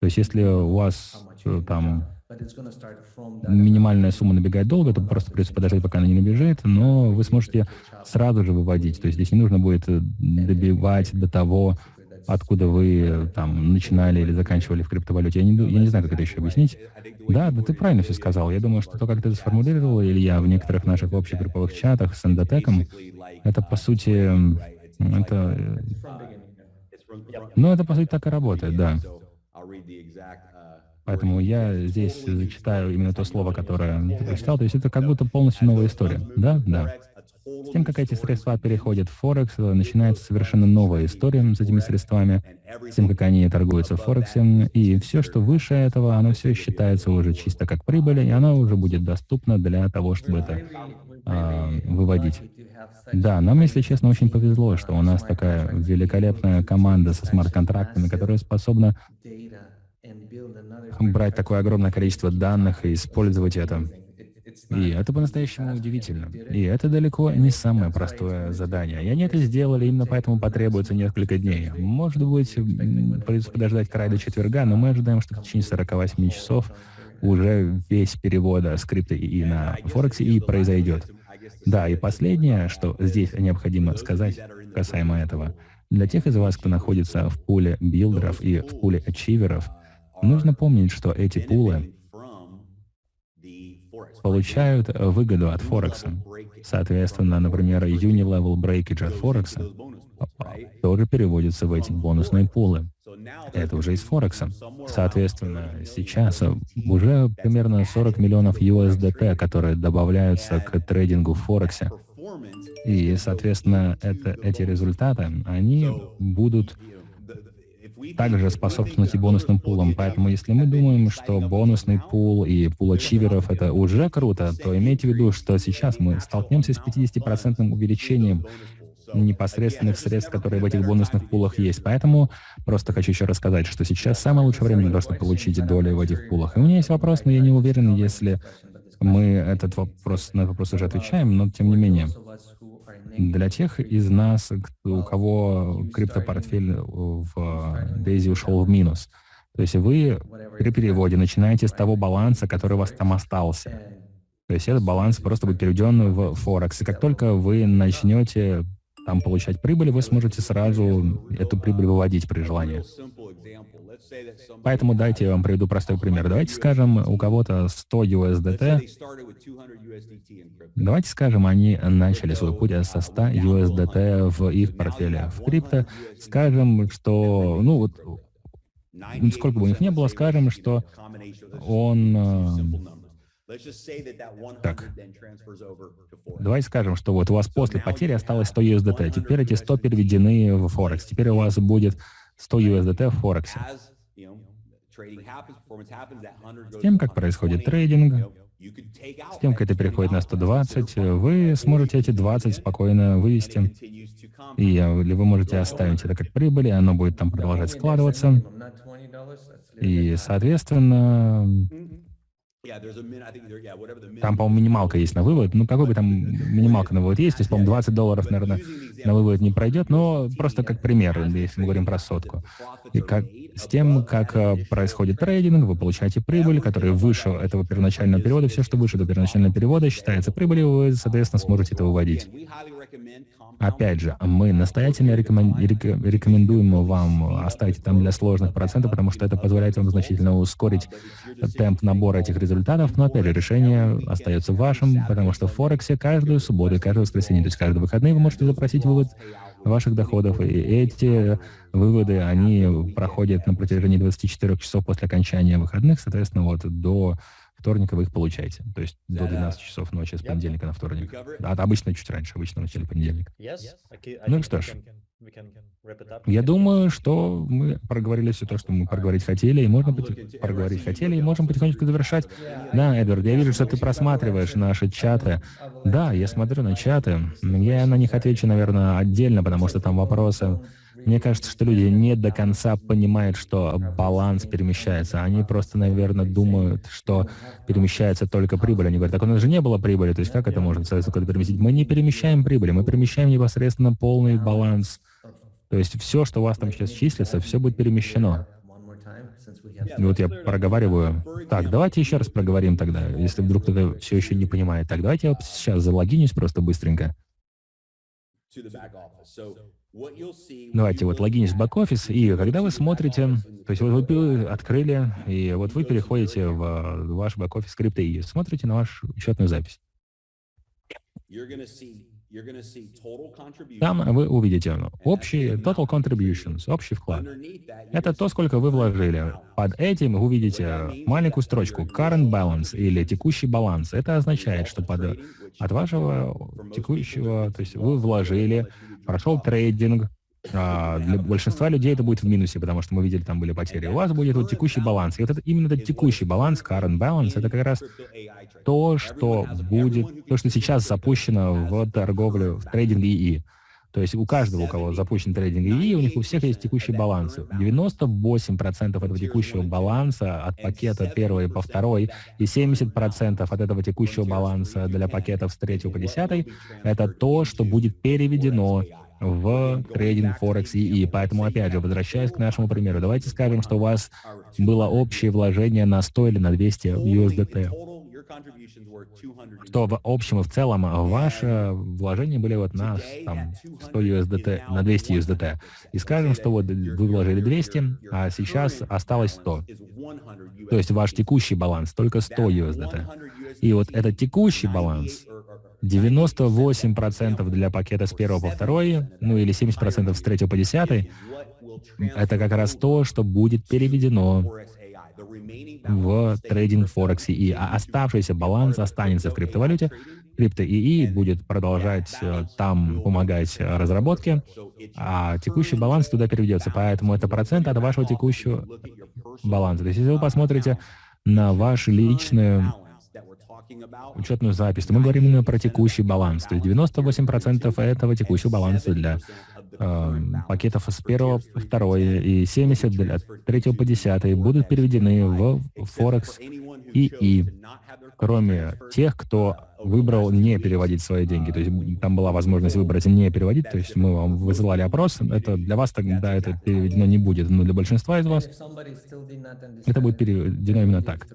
То есть если у вас э, там минимальная сумма набегает долго, то просто придется подождать, пока она не набежит, но вы сможете сразу же выводить. То есть здесь не нужно будет э, добивать до того, откуда вы э, там начинали или заканчивали в криптовалюте. Я не, я не знаю, как это еще объяснить. Да, да ты правильно все сказал. Я думаю, что то, как ты это сформулировал, или я в некоторых наших общих групповых чатах с эндотеком, это, по сути, это... Ну, это, по сути, так и работает, да. Uh, Поэтому я здесь зачитаю именно то слово, которое ты прочитал. То есть это как будто полностью новая история. Да? Да. С тем, как эти средства переходят в Форекс, начинается совершенно новая история с этими средствами, с тем, как они торгуются в Форексе. И все, что выше этого, оно все считается уже чисто как прибыль, и оно уже будет доступно для того, чтобы это а, выводить. Да, нам, если честно, очень повезло, что у нас такая великолепная команда со смарт-контрактами, которая способна брать такое огромное количество данных и использовать это. И это по-настоящему удивительно. И это далеко не самое простое задание. И они это сделали, именно поэтому потребуется несколько дней. Может быть, придется подождать край до четверга, но мы ожидаем, что в течение 48 часов уже весь перевод скрипта и на Форексе и произойдет. Да, и последнее, что здесь необходимо сказать касаемо этого, для тех из вас, кто находится в пуле билдеров и в пуле ачиверов, нужно помнить, что эти пулы получают выгоду от Форекса. Соответственно, например, Unilevel Breakage от Форекса тоже переводится в эти бонусные пулы. Это уже из Форекса. Соответственно, сейчас уже примерно 40 миллионов USDT, которые добавляются к трейдингу в Форексе. И, соответственно, это, эти результаты, они будут также способствовать и бонусным пулам. Поэтому если мы думаем, что бонусный пул и пул ачиверов — это уже круто, то имейте в виду, что сейчас мы столкнемся с 50% увеличением непосредственных средств, которые в этих бонусных пулах есть. Поэтому просто хочу еще рассказать, что сейчас самое лучшее время для того, чтобы получить доли в этих пулах. И у меня есть вопрос, но я не уверен, если мы этот вопрос, на этот вопрос уже отвечаем, но тем не менее. Для тех из нас, у кого криптопортфель в Daisy ушел в минус, то есть вы при переводе начинаете с того баланса, который у вас там остался. То есть этот баланс просто будет переведен в Форекс. И как только вы начнете там получать прибыль, вы сможете сразу эту прибыль выводить при желании. Поэтому дайте я вам приведу простой пример. Давайте скажем, у кого-то 100 USDT. Давайте скажем, они начали свой путь со 100 USDT в их портфеле в крипто. Скажем, что, ну вот, сколько бы у них не было, скажем, что он э, так. Давайте скажем, что вот у вас после потери осталось 100 USDT. Теперь эти 100 переведены в Форекс. Теперь у вас будет 100 USDT в Форексе. С тем, как происходит трейдинг, с тем, как это переходит на 120, вы сможете эти 20 спокойно вывести. И, или вы можете оставить это как прибыль, и оно будет там продолжать складываться. И, соответственно, там, по-моему, минималка есть на вывод. Ну, какой бы там минималка на вывод есть, то есть, по-моему, 20 долларов, наверное, на вывод не пройдет, но просто как пример, если мы говорим про сотку. И как, с тем, как э, происходит трейдинг, вы получаете прибыль, которая выше этого первоначального перевода. Все, что выше этого первоначального перевода, считается прибылью, вы, соответственно, сможете это выводить. Опять же, мы настоятельно рекомендуем вам оставить там для сложных процентов, потому что это позволяет вам значительно ускорить темп набора этих результатов. Но опять же, решение остается вашим, потому что в Форексе каждую субботу и каждое воскресенье, то есть каждые выходные вы можете запросить вывод ваших доходов. И эти выводы, они проходят на протяжении 24 часов после окончания выходных, соответственно, вот до вторника вы их получаете. То есть до 12 часов ночи с понедельника на вторник. А обычно чуть раньше, обычно в начале понедельника. Ну что ж, я думаю, что мы проговорили все то, что мы проговорить хотели, и можно быть проговорить хотели, и можем потихонечку завершать. Да, Эдвард, я вижу, что ты просматриваешь наши чаты. Да, я смотрю на чаты. Я на них отвечу, наверное, отдельно, потому что там вопросы мне кажется, что люди не до конца понимают, что баланс перемещается. Они просто, наверное, думают, что перемещается только прибыль. Они говорят, так у нас же не было прибыли, то есть как это можно, соответственно, переместить? Мы не перемещаем прибыли, мы перемещаем непосредственно полный баланс. То есть все, что у вас там сейчас числится, все будет перемещено. Вот я проговариваю. Так, давайте еще раз проговорим тогда, если вдруг кто-то все еще не понимает. Так, давайте я сейчас залогинюсь просто быстренько. Давайте вот логинись в бэк-офис, и когда вы смотрите, то есть вот вы открыли, и вот вы переходите в ваш бэк-офис скрипты и смотрите на вашу счетную запись. Там вы увидите общий total contributions, общий вклад. Это то, сколько вы вложили. Под этим вы увидите маленькую строчку current balance или текущий баланс. Это означает, что под, от вашего текущего, то есть вы вложили прошел трейдинг. А, для большинства людей это будет в минусе, потому что мы видели, там были потери. У вас будет вот текущий баланс. И вот это, именно этот текущий баланс, current balance, это как раз то, что будет, то, что сейчас запущено в торговлю, в трейдинг ИИ. То есть у каждого, у кого запущен трейдинг ИИ, у них у всех есть текущий баланс. 98% этого текущего баланса от пакета первой по второй и 70% от этого текущего баланса для пакетов с третьего по десятой — это то, что будет переведено в трейдинг Форекс ИИ. Поэтому, опять же, возвращаясь к нашему примеру, давайте скажем, что у вас было общее вложение на 100 или на 200 USDT что в общем и в целом а, ваши вложения были вот на там, 100 USDT, на 200 USDT. И скажем, что вот вы вложили 200, а сейчас осталось 100. То есть ваш текущий баланс только 100 USDT. И вот этот текущий баланс 98% для пакета с первого по второй, ну или 70% с третьего по десятый, это как раз то, что будет переведено в трейдинг Форексе и а оставшийся баланс останется в криптовалюте. Крипто ИИ будет продолжать э, там помогать разработке, а текущий баланс туда переведется. Поэтому это процент от вашего текущего баланса. То есть если вы посмотрите на ваш личный учетную запись, то мы говорим именно про текущий баланс. То есть 98% этого текущего баланса для пакетов с первого по второе и 70 для третьего по десятый будут переведены в Форекс и и кроме тех, кто выбрал не переводить свои деньги. То есть там была возможность выбрать не переводить, то есть мы вам высылали опрос, это для вас тогда это переведено не будет, но для большинства из вас это будет переведено именно так.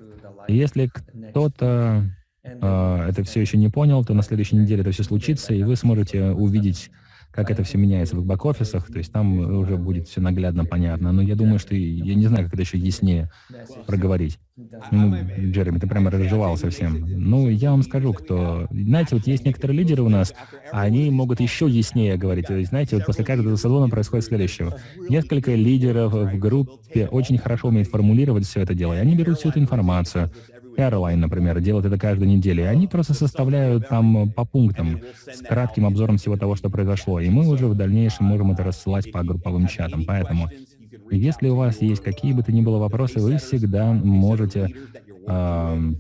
И если кто-то э, это все еще не понял, то на следующей неделе это все случится, и вы сможете увидеть как это все меняется в бэк-офисах, то есть там уже будет все наглядно понятно. Но я думаю, что я не знаю, как это еще яснее проговорить. Ну, Джереми, ты прямо разжевал совсем. Ну, я вам скажу, кто... Знаете, вот есть некоторые лидеры у нас, они могут еще яснее говорить. То есть, знаете, вот после каждого салона происходит следующее. Несколько лидеров в группе очень хорошо умеют формулировать все это дело, и они берут всю эту информацию, Airline, например, делают это каждую неделю, и они просто составляют там по пунктам с кратким обзором всего того, что произошло, и мы уже в дальнейшем можем это рассылать по групповым чатам. Поэтому, если у вас есть какие бы то ни было вопросы, вы всегда можете э,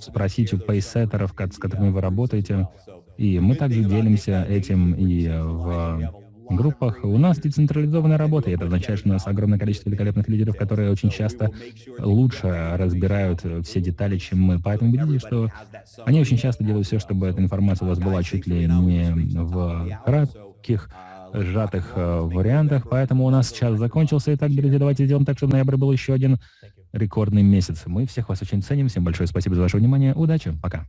спросить у пейсеттеров, с которыми вы работаете, и мы также делимся этим и в группах. У нас децентрализованная работа, и это означает, что у нас огромное количество великолепных лидеров, которые очень часто лучше разбирают все детали, чем мы. Поэтому видите, что они очень часто делают все, чтобы эта информация у вас была чуть ли не в кратких, сжатых э, вариантах. Поэтому у нас час закончился. Итак, друзья, давайте сделаем так, чтобы ноябрь был еще один рекордный месяц. Мы всех вас очень ценим. Всем большое спасибо за ваше внимание. Удачи. Пока.